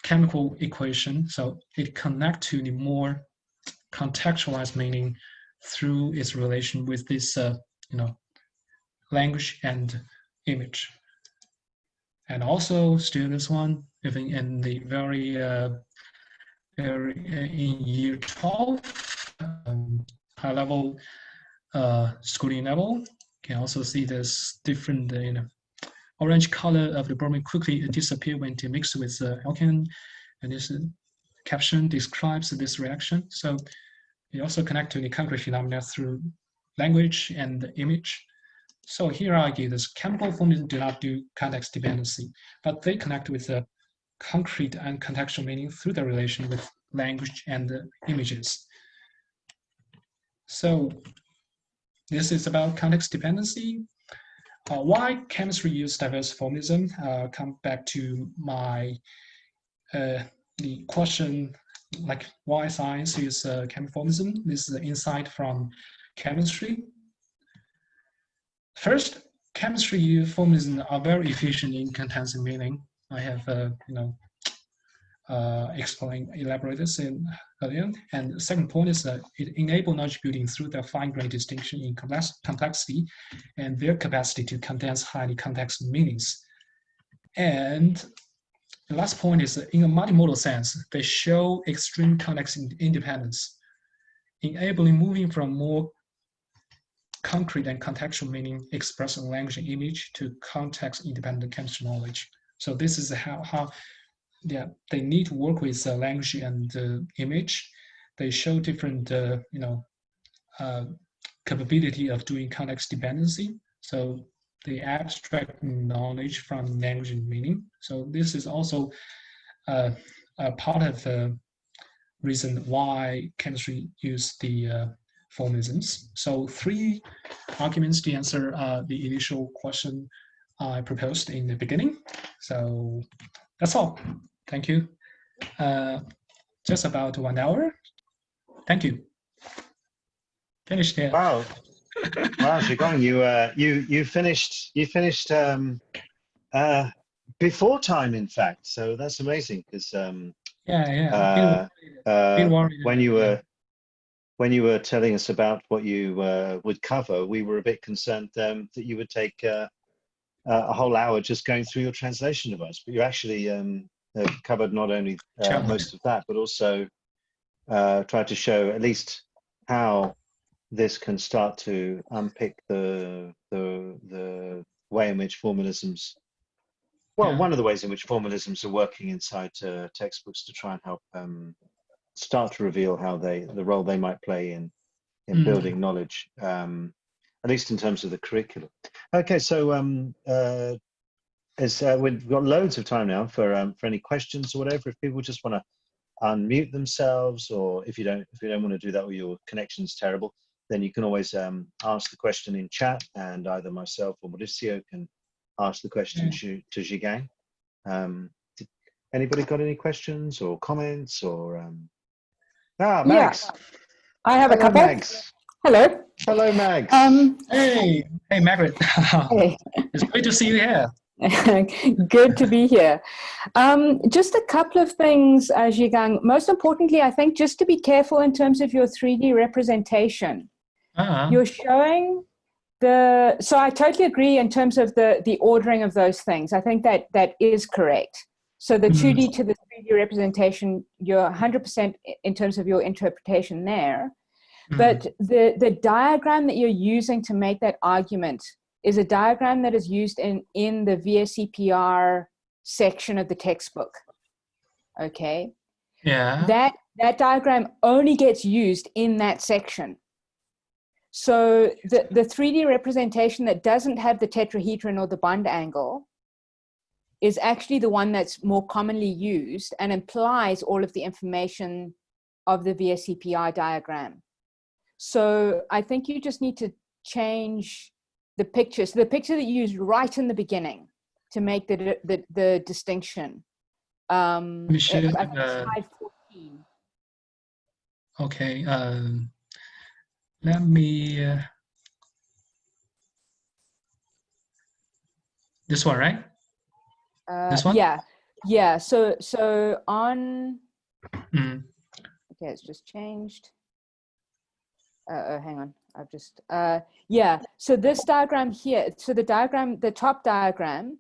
chemical equation, so it connects to the more contextualized meaning through its relation with this, uh, you know, language and image. And also still this one, even in the very, uh, very uh, in year 12, um, high level uh, schooling level, can also see this different, uh, you know, orange color of the bromine quickly disappear when it mix with uh, alkane. And this caption describes this reaction. So it also connect to the concrete phenomena through language and the image. So here I argue this chemical formalism do not do context dependency, but they connect with the concrete and contextual meaning through the relation with language and images. So this is about context dependency. Uh, why chemistry use diverse formalism? Uh, come back to my uh, the question like why science use uh, chemical formalism. This is the insight from chemistry. First, chemistry formalism are very efficient in condensing meaning. I have, uh, you know, uh, explained, elaborated this in earlier. And the second point is that it enables knowledge building through the fine-grained distinction in complex, complexity and their capacity to condense highly complex meanings. And the last point is that in a multimodal sense, they show extreme context independence, enabling moving from more concrete and contextual meaning expressed in language and image to context-independent chemistry knowledge. So this is how, how yeah, they need to work with uh, language and uh, image. They show different, uh, you know, uh, capability of doing context dependency. So they abstract knowledge from language and meaning. So this is also uh, a part of the reason why chemistry use the formalisms. So three arguments to answer uh, the initial question I proposed in the beginning. So that's all. Thank you. Uh, just about one hour. Thank you. Finished here. Wow. wow, Zhigang, you uh, you you finished you finished um, uh, before time, in fact. So that's amazing because um, yeah, yeah. Uh, uh, when you were when you were telling us about what you uh, would cover, we were a bit concerned um, that you would take uh, a whole hour just going through your translation of device, but you actually um, covered not only uh, most of that, but also uh, tried to show at least how this can start to unpick the the the way in which formalisms well, yeah. one of the ways in which formalisms are working inside uh, textbooks to try and help um, start to reveal how they the role they might play in in mm. building knowledge um, at least in terms of the curriculum okay so um, uh, as uh, we've got loads of time now for um, for any questions or whatever. If people just want to unmute themselves, or if you don't if you don't want to do that or your connection's terrible, then you can always um, ask the question in chat, and either myself or Mauricio can ask the question to, to Zhigang. Um, anybody got any questions or comments or? Um... Ah, Max. Yeah. I have Hello, a couple. Max. Hello. Hello, Max. Um, Hey, hey, Margaret. hey. it's great to see you here. Good to be here. Um, just a couple of things, uh, Zhigang. Most importantly, I think just to be careful in terms of your 3D representation. Uh, -huh. You're showing the, so I totally agree in terms of the, the ordering of those things. I think that that is correct. So the Mhm. 2D to the 3D representation, you're 100% in terms of your interpretation there. mm, But the, the diagram that you're using to make that argument is a diagram that is used in, in the VSEPR section of the textbook. Okay, yeah. that, that diagram only gets used in that section. So the, the 3D representation that doesn't have the tetrahedron or the bond angle is actually the one that's more commonly used and implies all of the information of the VSEPR diagram. So I think you just need to change the picture. So the picture that you used right in the beginning to make the, the, the distinction. Um, Let me show I think uh, slide 14. Okay. Um, let me. Uh, this one, right? Uh, This one? Yeah, yeah. So so on. Mm. Okay, it's just changed. Uh, oh, hang on. I've just. Uh, yeah. So this diagram here. So the diagram, the top diagram,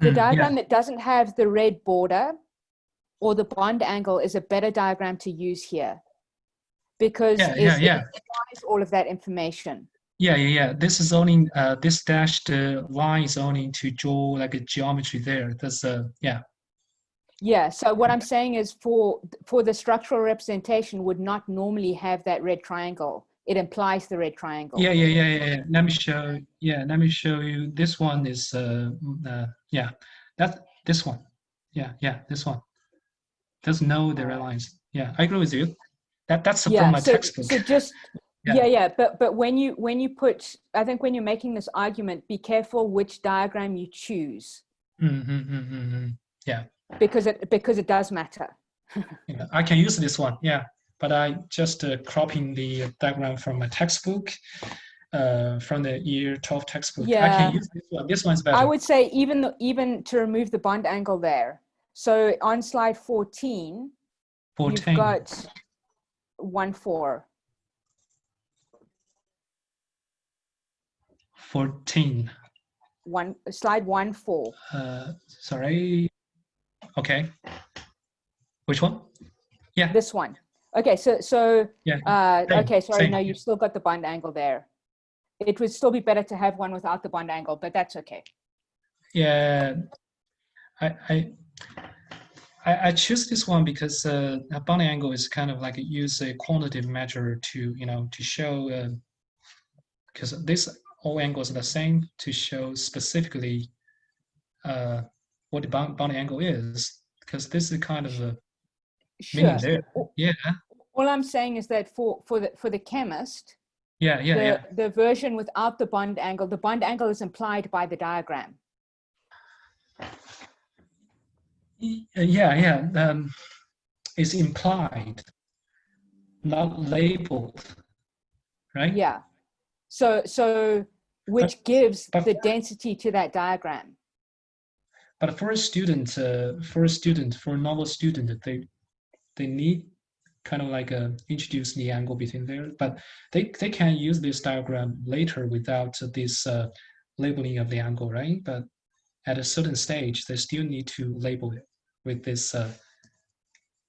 the Mm, yeah. diagram that doesn't have the red border or the bond angle is a better diagram to use here because Yeah, it's- yeah, it yeah. implies all of that information. Yeah, yeah, yeah. This is only uh, this dashed uh, line is only to draw like a geometry there. That's uh, yeah, Yeah. So what I'm saying is for for the structural representation would not normally have that red triangle. It implies the red triangle. yeah, yeah, yeah, yeah. yeah. Let me show. Yeah, let me show you. This one is uh, mm, uh yeah, that this one. Yeah, yeah, this one. Doesn't know the red lines. Yeah, I agree with you. That that's from my so, textbook. So just Yeah. yeah. yeah, but but when you when you put, I think when you're making this argument, be careful which diagram you choose Mm, mm, mm, mm, mm. Yeah, because it because it does matter. yeah, I can use this one. Yeah, but I just uh, cropping the diagram from my textbook, uh, from the year 12 textbook. I Yeah. can use this one. This one's better. I would say even though- even to remove the bond angle there. So on slide 14, 14. you've got one four. 14. One slide one four. Uh, sorry. Okay. Which one? Yeah. This one. Okay, so so Yeah. uh, Same, okay, sorry, same. no, you've still got the bond angle there. It would still be better to have one without the bond angle, but that's okay. Yeah. I I I, I choose this one because uh, a bond angle is kind of like use a quantitative measure to you know to show uh, because this all angles are the same to show specifically uh, what the bond, bond angle is because this is kind of a meaning Sure. there. Yeah. All I'm saying is that for for the for the chemist, Yeah. Yeah. the Yeah. the version without the bond angle, the bond angle is implied by the diagram. Yeah, yeah. Um, it's implied, not labeled, right? Yeah. So so which gives but- the density to that diagram. But for a student, uh, for a student, for a novel student, they they need kind of like uh, introduce the angle between there. But they they can use this diagram later without this uh, labeling of the angle, right? But at a certain stage, they still need to label it with this uh,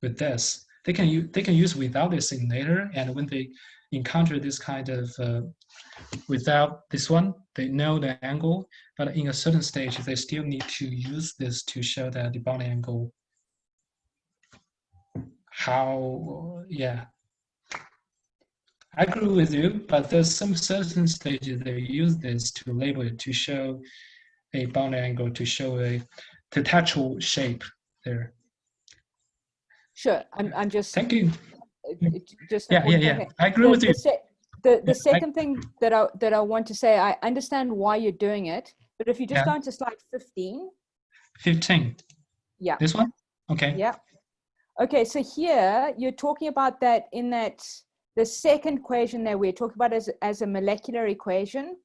with this. They can use they can use without this in later, and when they encounter this kind of uh, without this one, they know the angle, but in a certain stage, they still need to use this to show that the bond angle. How, yeah. I agree with you, but there's some certain stages they use this to label it to show a bound angle to show a tetrahedral shape there. Sure, I'm, I'm just, Thank you. Just. Yeah, yeah, yeah. I agree The- with the you. The, the I- second thing that I, that I want to say, I understand why you're doing it, but if you just Yeah. go into slide 15, 15. Yeah. This one? Okay. yeah. Okay, so here you're talking about that in that, the second equation that we're talking about as, as a molecular equation.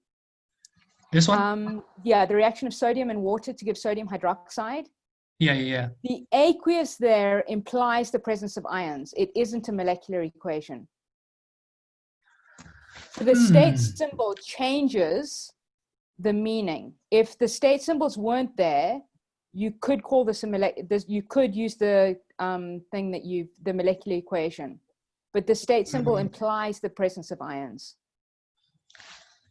This one? Um, yeah, the reaction of sodium and water to give sodium hydroxide. Yeah, yeah, yeah. The aqueous there implies the presence of ions. It isn't a molecular equation. So the state Hmm. symbol changes the meaning. If the state symbols weren't there, you could call this a this, you could use the um, thing that you the molecular equation, but the state symbol Mhm. implies the presence of ions.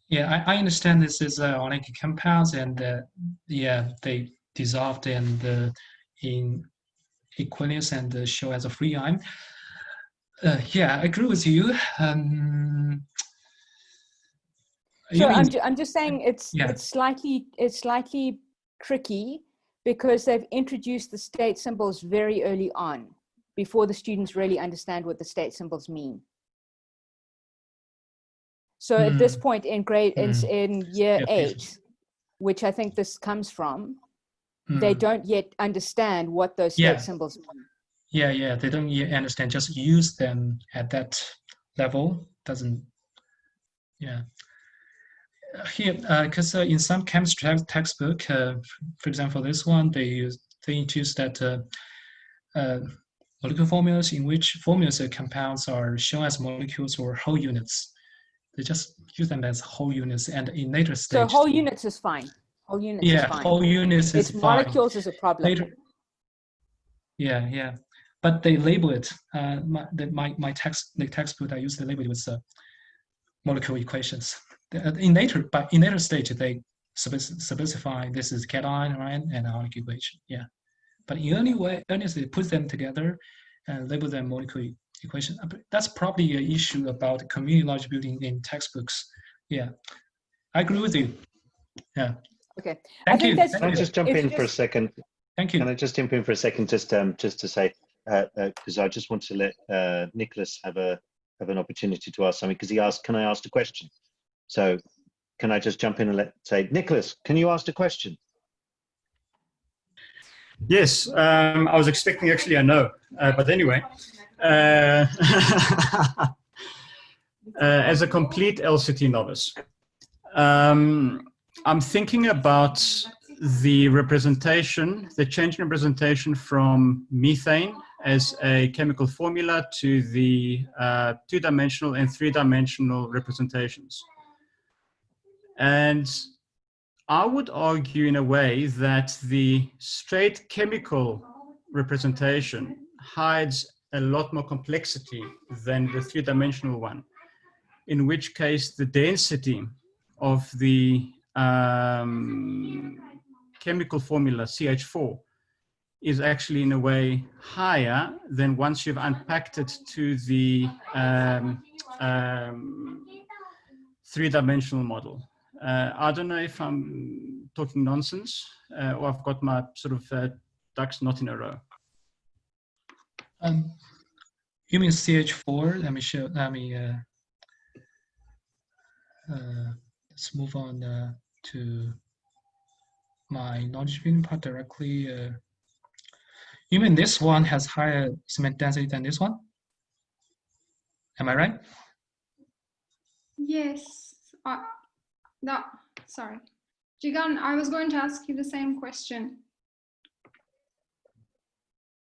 Yeah, I, I understand this is uh, organic compounds and uh, yeah, they dissolved in the in Aquarius and show as a free ion. Uh, yeah, I agree with you. Um, you I'm, ju- I'm just saying it's Yeah. it's slightly it's slightly tricky because they've introduced the state symbols very early on before the students really understand what the state symbols mean. So at this Hmm. point in grade in, in year Yeah, please. eight, which I think this comes from, they Mm, don't yet understand what those Yeah. symbols mean. yeah, yeah, they don't yet understand. Just use them at that level doesn't. Yeah. Uh, Here, because uh, in some chemistry textbook, uh, for example, this one they use they introduce that uh, uh, molecular formulas in which formulas of compounds are shown as molecules or whole units. They just use them as whole units, and in later So stage, whole units is fine. Whole units yeah, is fine. whole units is it's fine. molecules is a problem. Later, yeah, yeah, but they label it. Uh, my, the, my my text the textbook I used to label it with uh, molecular equations. Uh, In later, but in later stage they specify this is cation, right, and ionic equation. Yeah, but in early way, earliest they put them together and label them molecular equation. Uh, That's probably an issue about community knowledge building in textbooks. Yeah, I agree with you. Yeah, Okay. thank think you. that's- Can I you. just jump It's in for a second? Thank you. Can I just jump in for a second, just um, just to say, because I just want to let uh, Nicholas have a have an opportunity to ask something because he asked, "Can I ask a question?" So, can I just jump in and let say, Nicholas, can you ask a question? Yes, um, I was expecting actually a no, uh, but anyway. Uh, uh, as a complete LCT novice, um, I'm thinking about the representation, the change in representation from methane as a chemical formula to the uh, two-dimensional and three-dimensional representations. And I would argue in a way that the straight chemical representation hides a lot more complexity than the three-dimensional one, in which case the density of the um, chemical formula CH4 is actually in a way higher than once you've unpacked it to the um, um, three-dimensional model. Uh, I don't know if I'm talking nonsense uh, or I've got my sort of uh, ducks not in a row. Um, you mean CH4? Let me show. Let me. Uh, uh, let's move on uh, to my knowledge building part directly. Uh, you mean this one has higher semantic density than this one? Am I right? Yes. Uh, no, sorry. Zhigang, I was going to ask you the same question.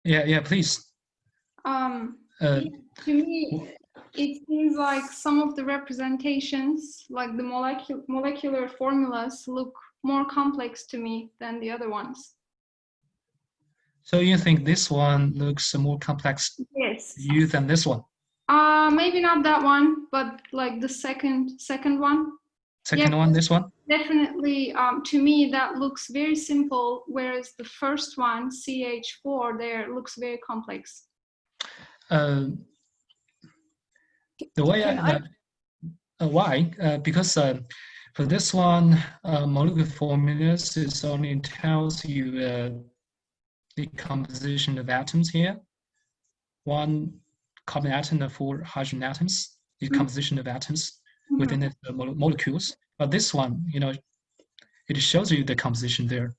Yeah, yeah. Please. Um, Uh, to me, it seems like some of the representations, like the molecule, molecular formulas, look more complex to me than the other ones. so you think this one looks more complex to Yes. you than this one? Uh, maybe not that one, but like the second second one. Second Yeah. one, this one? Definitely, um, to me, that looks very simple, whereas the first one, CH4, there looks very complex. Uh, the way I, Can I- uh, uh, why? Uh, because uh, For this one, uh, molecular formulas is only tells you uh, the composition of atoms here. One carbon atom and four hydrogen atoms, the Mhm. composition of atoms Mhm. within the uh, mole- molecules. But this one, you know, it shows you the composition there.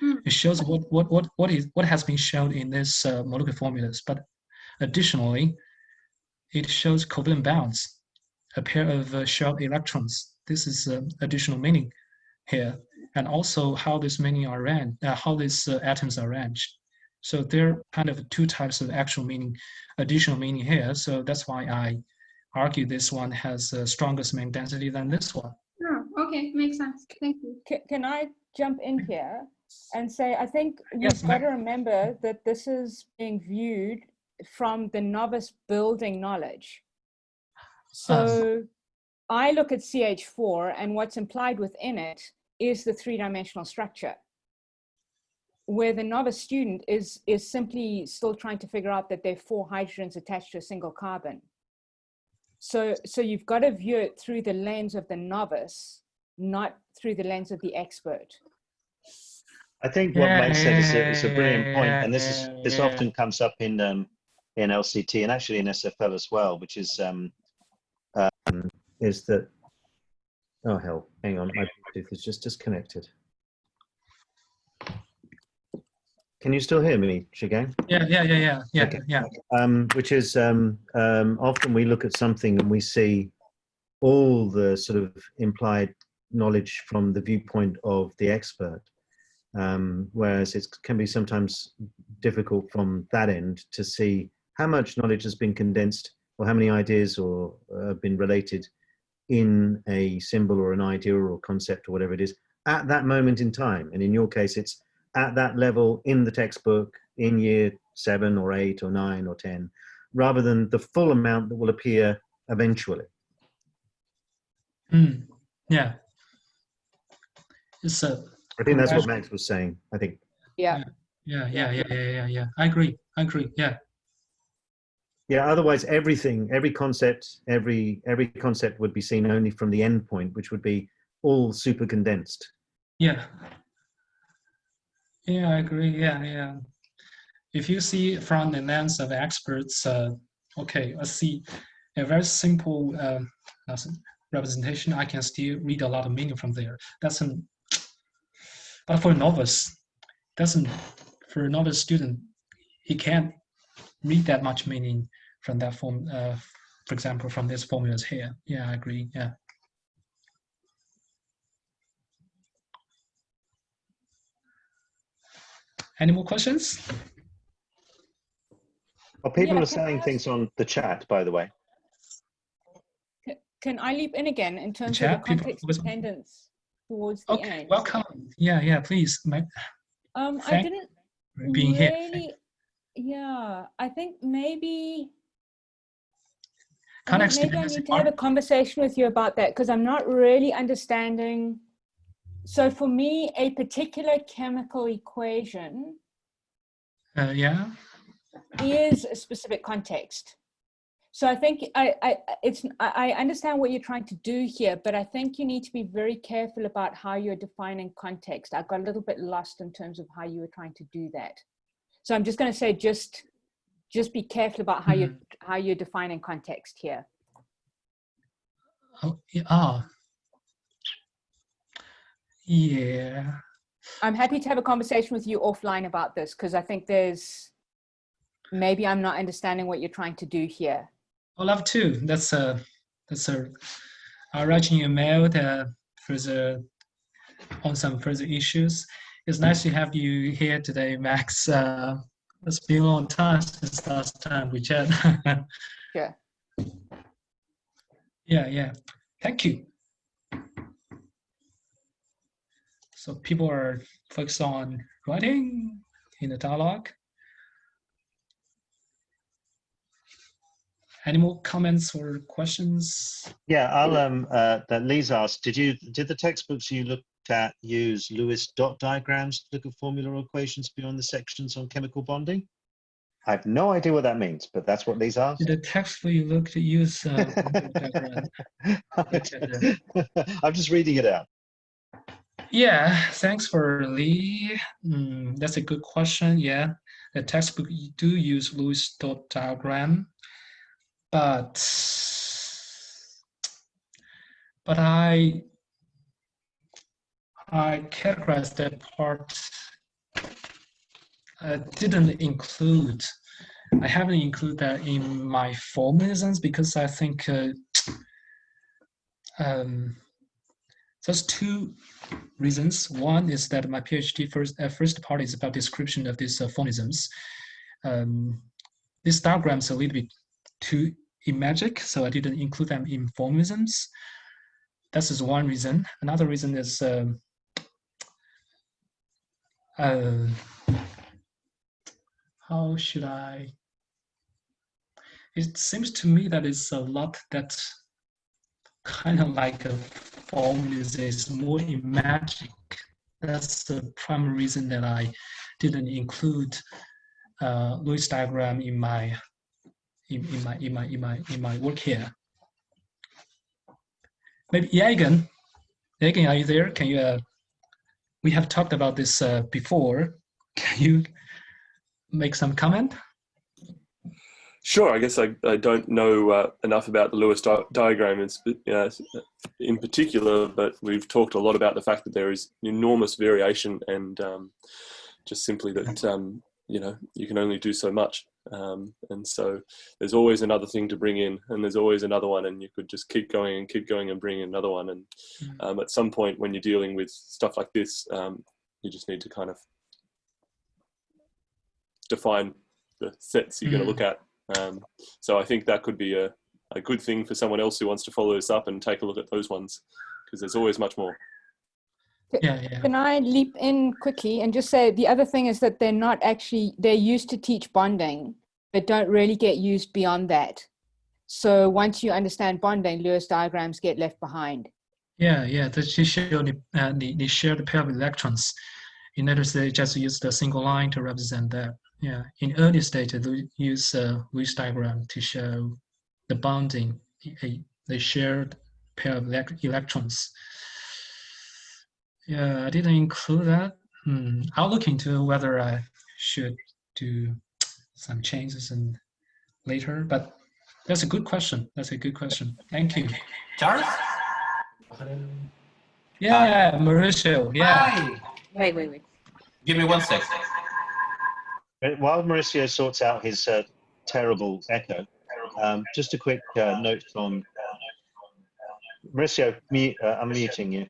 Hmm. It shows what what what what is what has been shown in this uh, molecular formulas. But additionally, it shows covalent bonds, a pair of uh, sharp electrons. This is uh, additional meaning here, and also how this meaning are arranged, uh, how these uh, atoms are arranged. So there are kind of two types of actual meaning, additional meaning here. So that's why I argue this one has a strongest main density than this one. Oh, okay, makes sense. Thank you. Can, can I jump in here and say, I think Yes, we've got to remember that this is being viewed from the novice building knowledge. So I look at CH4 and what's implied within it is the three-dimensional structure. Where the novice student is, is simply still trying to figure out that there are four hydrogens attached to a single carbon. So, so you've got to view it through the lens of the novice, not through the lens of the expert. I think what Mike said is a, is a brilliant point, Yeah, and this is this yeah. often comes up in um, in LCT and actually in SFL as well, which is um, um, is that oh hell, hang on, my Bluetooth is just disconnected. Can you still hear me, Zhigang? Yeah, yeah, yeah, yeah, yeah, Okay. yeah. um, which is um, um, often we look at something and we see all the sort of implied knowledge from the viewpoint of the expert, um, whereas it can be sometimes difficult from that end to see how much knowledge has been condensed or how many ideas or uh, have been related in a symbol or an idea or concept or whatever it is at that moment in time. And in your case, it's at that level in the textbook in year seven or eight or nine or 10, rather than the full amount that will appear eventually. Mm, yeah. It's a I think that's what Max was saying. I think. Yeah. yeah, yeah, yeah, yeah, yeah, yeah. I agree. I agree. Yeah. Yeah, otherwise everything, every concept, every every concept would be seen only from the end point, which would be all super condensed. Yeah. Yeah, I agree. Yeah, yeah. If you see from the lens of experts, uh, okay, I see a very simple uh, representation. I can still read a lot of meaning from there. That's an, but for a novice, doesn't for a novice student, he can't read that much meaning from that form. Uh, for example, from these formulas here. Yeah, I agree. Yeah. Any more questions? Well, people Yeah, are saying things on the chat, by the way. Can I leap in again in terms of chat, the people context always- dependence towards the Okay, end? welcome. Yeah, yeah, please. Ma- Um, I didn't for Being here. Yeah, I think maybe, I think maybe I need to have a conversation with you about that because I'm not really understanding. So for me, a particular chemical equation Uh, yeah. is a specific context. So I think I, I it's I I understand what you're trying to do here, but I think you need to be very careful about how you're defining context. I got a little bit lost in terms of how you were trying to do that. So I'm just going to say just just be careful about how you how you're defining context here. Oh, yeah. ah. Yeah. I'm happy to have a conversation with you offline about this because I think there's maybe I'm not understanding what you're trying to do here. I love to. That's a that's a. I'll write you a mail that further on some further issues. It's nice to have you here today, Max. Uh, it's been a long time since last time we chat. yeah. Yeah, yeah. Thank you. So people are focused on writing in the dialogue. Any more comments or questions? Yeah, I'll um uh, that Lee's asked, did you did the textbooks you looked at use Lewis dot diagrams to look at formula or equations beyond the sections on chemical bonding? I have no idea what that means, but that's what these are. The text we look to use uh. I'm just reading it out. Yeah, thanks for Lee. Mm, that's a good question. Yeah, the textbook you do use Lewis dot diagram, but but I I categorize that part. I didn't include. I haven't included that in my formalisms because I think uh, um, there's two reasons. One is that my PhD first uh, first part is about description of these uh, formalisms. Um, these diagrams are a little bit too imagic, so I didn't include them in formalisms. That's just one reason. Another reason is um, uh, how should I? It seems to me that it's a lot that kind of like a formalism is more imagic. That's the primary reason that I didn't include uh, Lewis diagram in my in, in my in my in my in my work here. Maybe Yaegan, Yaegan, are you there? Can you? Uh, we have talked about this uh, before. Can you make some comment? Sure, I guess I, I don't know uh, enough about the Lewis di diagram in, uh, in particular, but we've talked a lot about the fact that there is enormous variation and um, just simply that, um, you know, you can only do so much. Um, and so there's always another thing to bring in and there's always another one and you could just keep going and keep going and bring in another one. And um, at some point when you're dealing with stuff like this, um, you just need to kind of define the sets you're going to look at um, so I think that could be a, a good thing for someone else who wants to follow this up and take a look at those ones because there's always much more. Yeah, yeah. Can I leap in quickly and just say the other thing is that they're not actually, they're used to teach bonding, but don't really get used beyond that. So once you understand bonding, Lewis diagrams get left behind. Yeah, yeah, they just show the, uh, the, the shared pair of electrons. You notice they just use the single line to represent that. Yeah, in early stage, they use a Lewis diagram to show the bonding, a, the shared pair of electrons. Yeah, I didn't include that. Hmm. I'll look into whether I should do some changes and later, but that's a good question. That's a good question. Thank you. Charles? Yeah, uh, Mauricio. Yeah. Hi. Wait, wait, wait. Give me one sec. Uh, While Mauricio sorts out his uh, terrible echo, um, just a quick uh, note from Mauricio. Mute, uh, I'm muting you.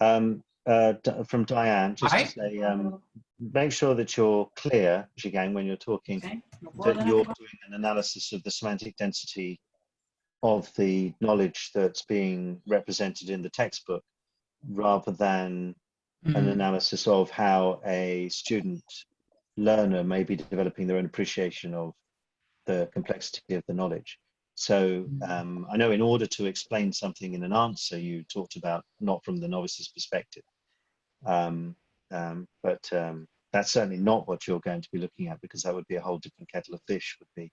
Um, uh, from Diane, just Hi. to say, um, make sure that you're clear, Zhigang, when you're talking, that you're doing an analysis of the semantic density of the knowledge that's being represented in the textbook, rather than an Mhm. analysis of how a student learner may be developing their own appreciation of the complexity of the knowledge. So um, I know in order to explain something in an answer, you talked about not from the novice's perspective. Um, um, but um, that's certainly not what you're going to be looking at because that would be a whole different kettle of fish would be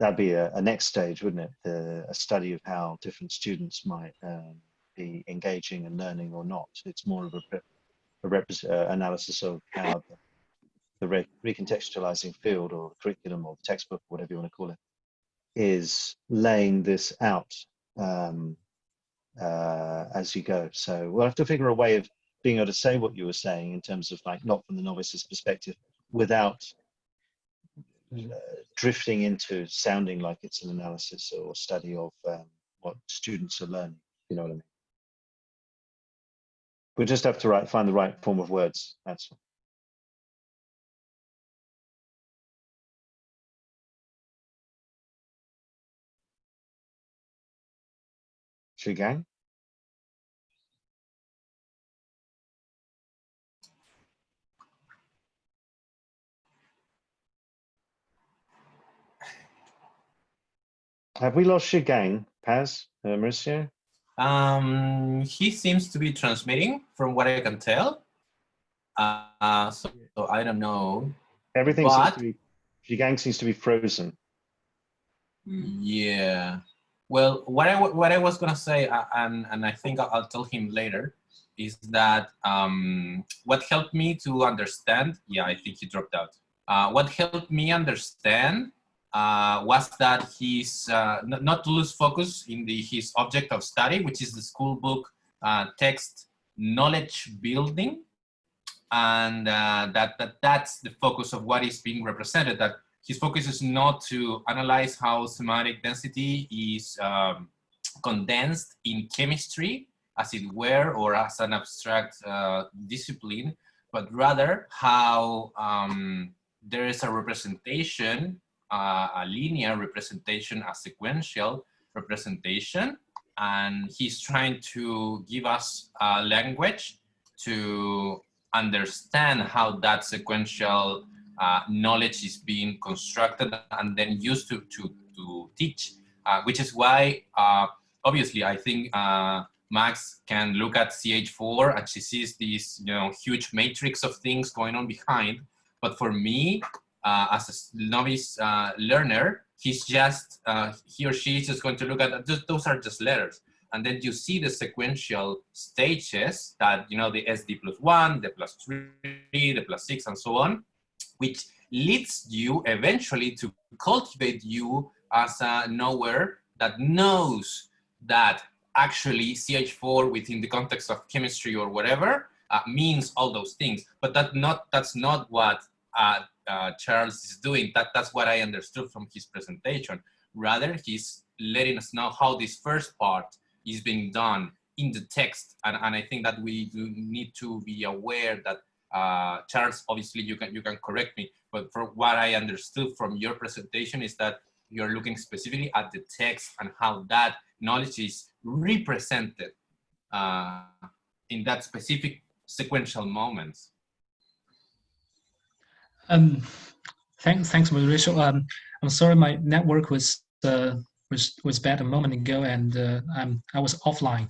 that'd be a, a next stage wouldn't it? The, a study of how different students might um, be engaging and learning or not. It's more of a, a uh, analysis of how the, the re- recontextualizing field or the curriculum or the textbook whatever you want to call it is laying this out um, uh, as you go so we'll have to figure a way of being able to say what you were saying in terms of like not from the novice's perspective without uh, drifting into sounding like it's an analysis or study of um, what students are learning. You know what I mean? We'll just have to write, find the right form of words. That's all. Zhigang? Have we lost Zhigang, Paz, uh, Mauricio? Um, he seems to be transmitting from what I can tell. Uh, so, so I don't know. Everything seems But- to be Zhigang seems to be frozen. Yeah. Well, what I what I was gonna say, uh, and and I think I'll, tell him later, is that um, what helped me to understand. Yeah, I think he dropped out. Uh, what helped me understand uh, was that he's uh, not to lose focus in the his object of study, which is the school book uh, text knowledge building, and uh, that that that's the focus of what is being represented. That his focus is not to analyze how semantic density is um, condensed in chemistry, as it were, or as an abstract uh, discipline, but rather how um, there is a representation, uh, a linear representation, a sequential representation, and he's trying to give us a language to understand how that sequential uh, knowledge is being constructed and then used to, to, to teach, uh, which is why, uh, obviously, I think uh, Max can look at CH4 and she sees this you know, huge matrix of things going on behind. But for me, uh, as a novice uh, learner, he's just, he or she is just going to look at, those are just letters and then you see the sequential stages that, you know, the SD plus one, the plus three, the plus six, and so on, which leads you eventually to cultivate you as a knower that knows that actually CH4 within the context of chemistry or whatever uh, means all those things. But that not that's not what uh, uh, Charles is doing. That that's what I understood from his presentation. Rather, he's letting us know how this first part is being done in the text. And, and I think that we do need to be aware that uh, Charles, obviously you can, you can correct me, but from what I understood from your presentation is that you're looking specifically at the text and how that knowledge is represented uh, in that specific sequential moments. Um, thanks, thanks, Mauricio. Um, I'm sorry, my network was uh, was was bad a moment ago, and uh, I'm I was offline.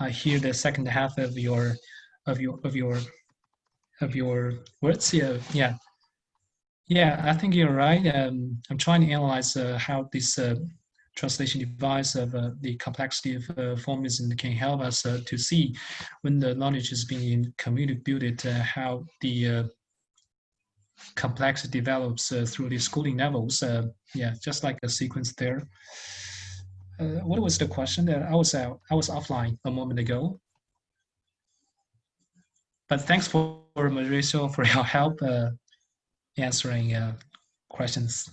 I hear the second half of your of your of your of your words. here. yeah, yeah. I think you're right. Um, I'm trying to analyze uh, how this uh, translation device of uh, the complexity of uh, formalism can help us uh, to see when the knowledge is being communicated, uh, how the complexity develops through the schooling levels. Yeah, just like a sequence there. What was the question that I was out, I was offline a moment ago. But thanks for Mauricio for your help uh, answering uh, questions.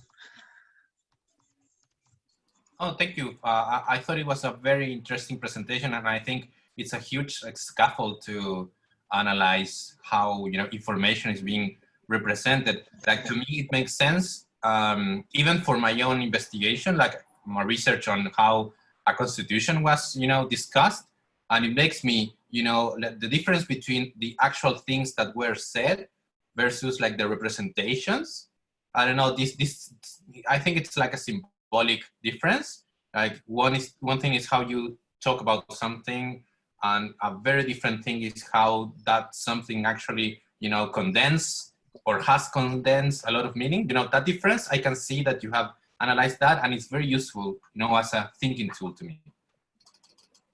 Oh, thank you. Uh, I, I, thought it was a very interesting presentation, and I think it's a huge like, scaffold to analyze how you know information is being represented. Like to me, it makes sense. Um, even for my own investigation, like my research on how a constitution was, you know, discussed, and it makes me, you know, the difference between the actual things that were said versus like the representations. I don't know. This, this, I think it's like a symbolic difference. Like one is one thing is how you talk about something, and a very different thing is how that something actually, you know, condense or has condensed a lot of meaning. You know, that difference, I can see that you have analyzed that and it's very useful, you know, as a thinking tool to me.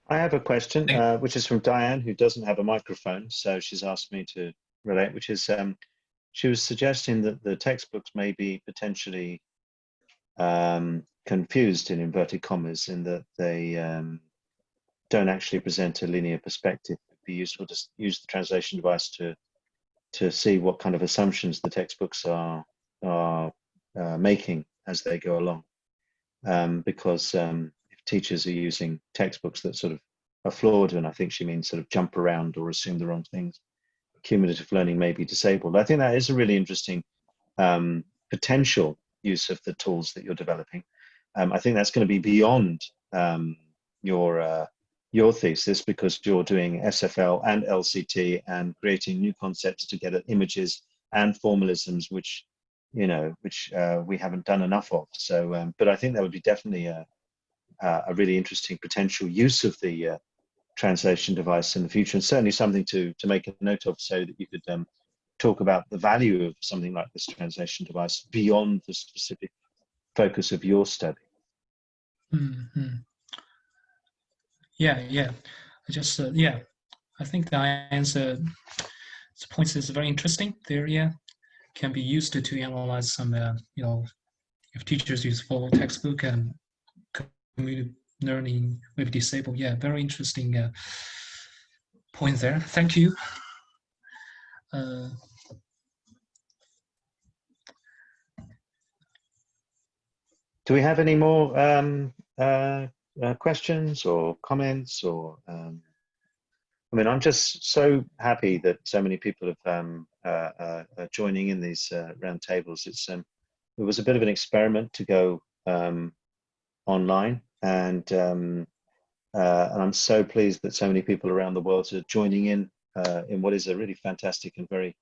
I have a question, uh, which is from Diane, who doesn't have a microphone. So she's asked me to relate, which is um, she was suggesting that the textbooks may be potentially um, confused in inverted commas in that they um, don't actually present a linear perspective. It'd be useful to use the translation device to to see what kind of assumptions the textbooks are are uh, making as they go along. Um, because um, teachers are using textbooks that sort of are flawed, and I think she means sort of jump around or assume the wrong things, cumulative learning may be disabled. I think that is a really interesting um, potential use of the tools that you're developing. Um, I think that's going to be beyond um, your uh, your thesis because you're doing SFL and LCT and creating new concepts to get at images and formalisms, which you know, which uh, we haven't done enough of. So, um, but I think that would be definitely a, a really interesting potential use of the uh, translation device in the future, and certainly something to to make a note of, so that you could um, talk about the value of something like this translation device beyond the specific focus of your study. Mhm. Yeah, yeah. I just uh, yeah. I think the answer points is very interesting. There, yeah, can be used to, to analyze some uh, you know if teachers use full textbook and cumulative learning with disabled. Yeah, very interesting uh, point there. Thank you. Uh, Do we have any more um, uh, uh, questions or comments or? Um, I mean, I'm just so happy that so many people have um, uh, uh, uh joining in these uh, roundtables. It's um, it was a bit of an experiment to go um, online, and um, uh, and I'm so pleased that so many people around the world are joining in uh, in what is a really fantastic and very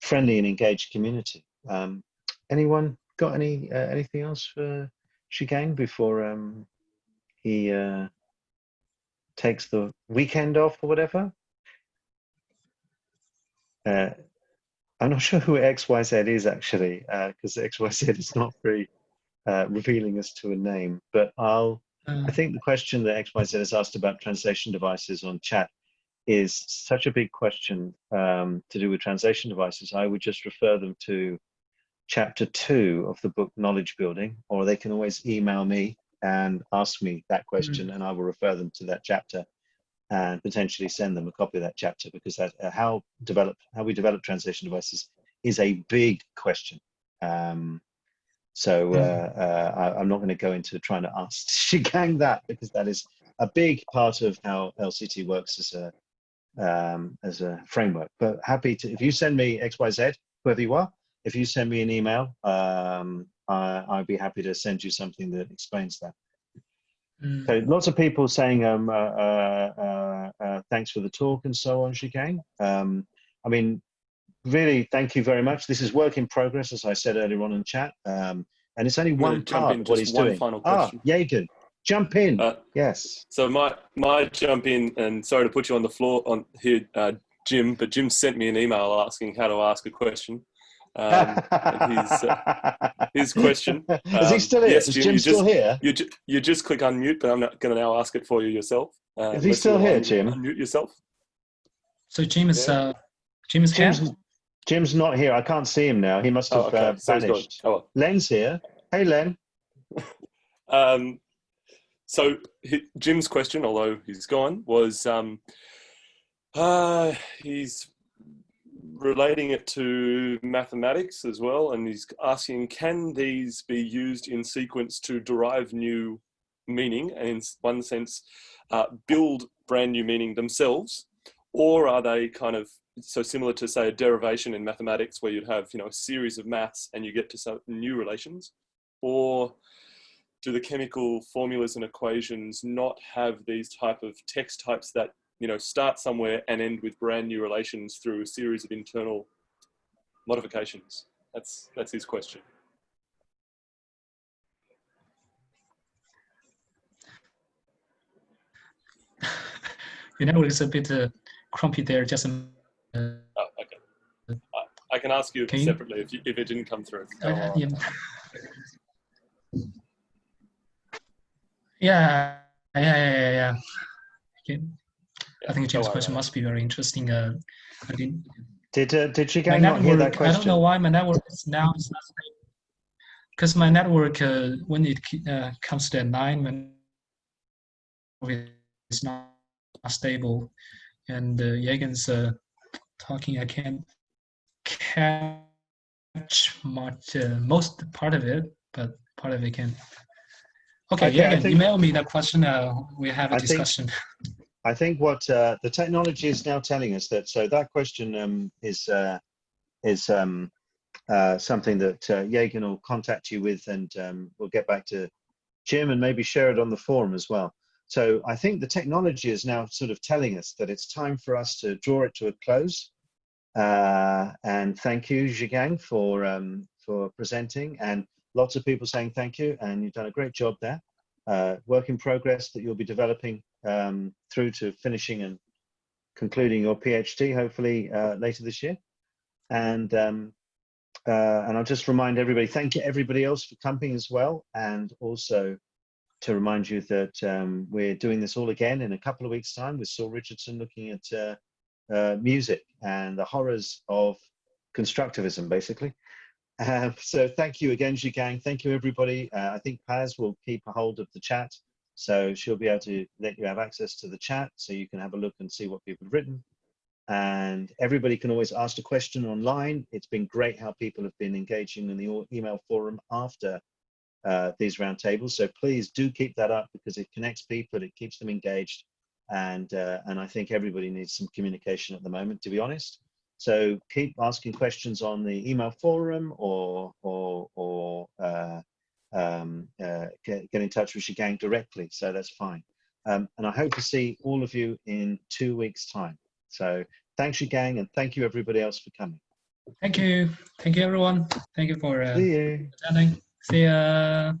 friendly and engaged community. Um, anyone got any uh, anything else for Zhigang before um, he uh, takes the weekend off or whatever? Uh, I'm not sure who XYZ is actually, because uh, XYZ is not very uh, revealing as to a name. But I'll, I think the question that XYZ has asked about translation devices on chat is such a big question um, to do with translation devices. I would just refer them to chapter two of the book Knowledge Building, or they can always email me and ask me that question, mm. and I will refer them to that chapter and potentially send them a copy of that chapter because that, uh, how develop how we develop translation devices is a big question. Um, so uh, uh, I, am not going to go into trying to ask Zhigang that because that is a big part of how LCT works as a um, as a framework. But happy to if you send me X Y Z whoever you are, if you send me an email, um, I, I'd be happy to send you something that explains that. Mm. So lots of people saying um, uh, uh, uh, uh thanks for the talk and so on, Zhigang. Um, I mean, really, thank you very much. This is work in progress, as I said earlier on in chat, um, and it's only one part of what he's one doing. Final ah, question. Yaegan, jump in. Uh, yes. So my my jump in, and sorry to put you on the floor on here, uh, Jim, but Jim sent me an email asking how to ask a question. Um, his, uh, his question. Um, Is he um, still here? Yes, Is Jim, Jim you still just, here? You, ju you just click unmute, but I'm not going to now ask it for you yourself. Uh, Is he still here, Jim? Unmute yourself. So Jim is, uh, Jim is Jim's, here? Jim's not here. I can't see him now. He must have oh, okay. uh, vanished. Oh, well. Len's here. Hey, Len. um, so he, Jim's question, although he's gone, was um, uh, he's relating it to mathematics as well, and he's asking, can these be used in sequence to derive new meaning, and in one sense, uh, build brand new meaning themselves, or are they kind of so similar to say a derivation in mathematics where you'd have you know a series of maths and you get to some new relations, or do the chemical formulas and equations not have these type of text types that you know, start somewhere and end with brand new relations through a series of internal modifications? That's, that's his question. you know, it's a bit uh, crumpy there, just uh, oh, okay. I, I, can ask you can separately you? If, you, if it didn't come through. Uh, yeah. yeah, yeah, yeah, yeah. Okay. I think James' question must be very interesting. Uh, I didn't. Did uh, did you guys not hear that question? I don't know why my network is now because my network uh, when it uh, comes to nine when it's not stable, and uh, Yaegan's uh, talking. I can't catch much uh, most part of it, but part of it can. Okay, okay Yaegan, think, email me that question. Uh, we have a I discussion. Think, I think what uh, the technology is now telling us that so that question um, is uh, is um, uh, something that uh, Yaegan will contact you with, and um, we'll get back to Jim and maybe share it on the forum as well. So I think the technology is now sort of telling us that it's time for us to draw it to a close. Uh, and thank you, Zhigang, for um, for presenting, and lots of people saying thank you, and you've done a great job there. Uh, work in progress that you'll be developing um, through to finishing and concluding your PhD, hopefully uh, later this year. And um, uh, and I'll just remind everybody, thank you everybody else for coming as well. And also to remind you that um, we're doing this all again in a couple of weeks time with Saul Richardson looking at uh, uh, music and the horrors of constructivism, basically. Uh, so thank you again, Zhigang. Thank you, everybody. Uh, I think Paz will keep a hold of the chat. So she'll be able to let you have access to the chat so you can have a look and see what people have written and everybody can always ask a question online. It's been great how people have been engaging in the email forum after uh, these roundtables. So please do keep that up because it connects people, it keeps them engaged, and uh, and I think everybody needs some communication at the moment, to be honest. So keep asking questions on the email forum or or or uh, um, uh, get, get in touch with Zhigang directly. So that's fine. Um, and I hope to see all of you in two weeks' time. So thanks, Zhigang and thank you everybody else for coming. Thank you. Thank you, everyone. Thank you for uh, See you. attending. See ya.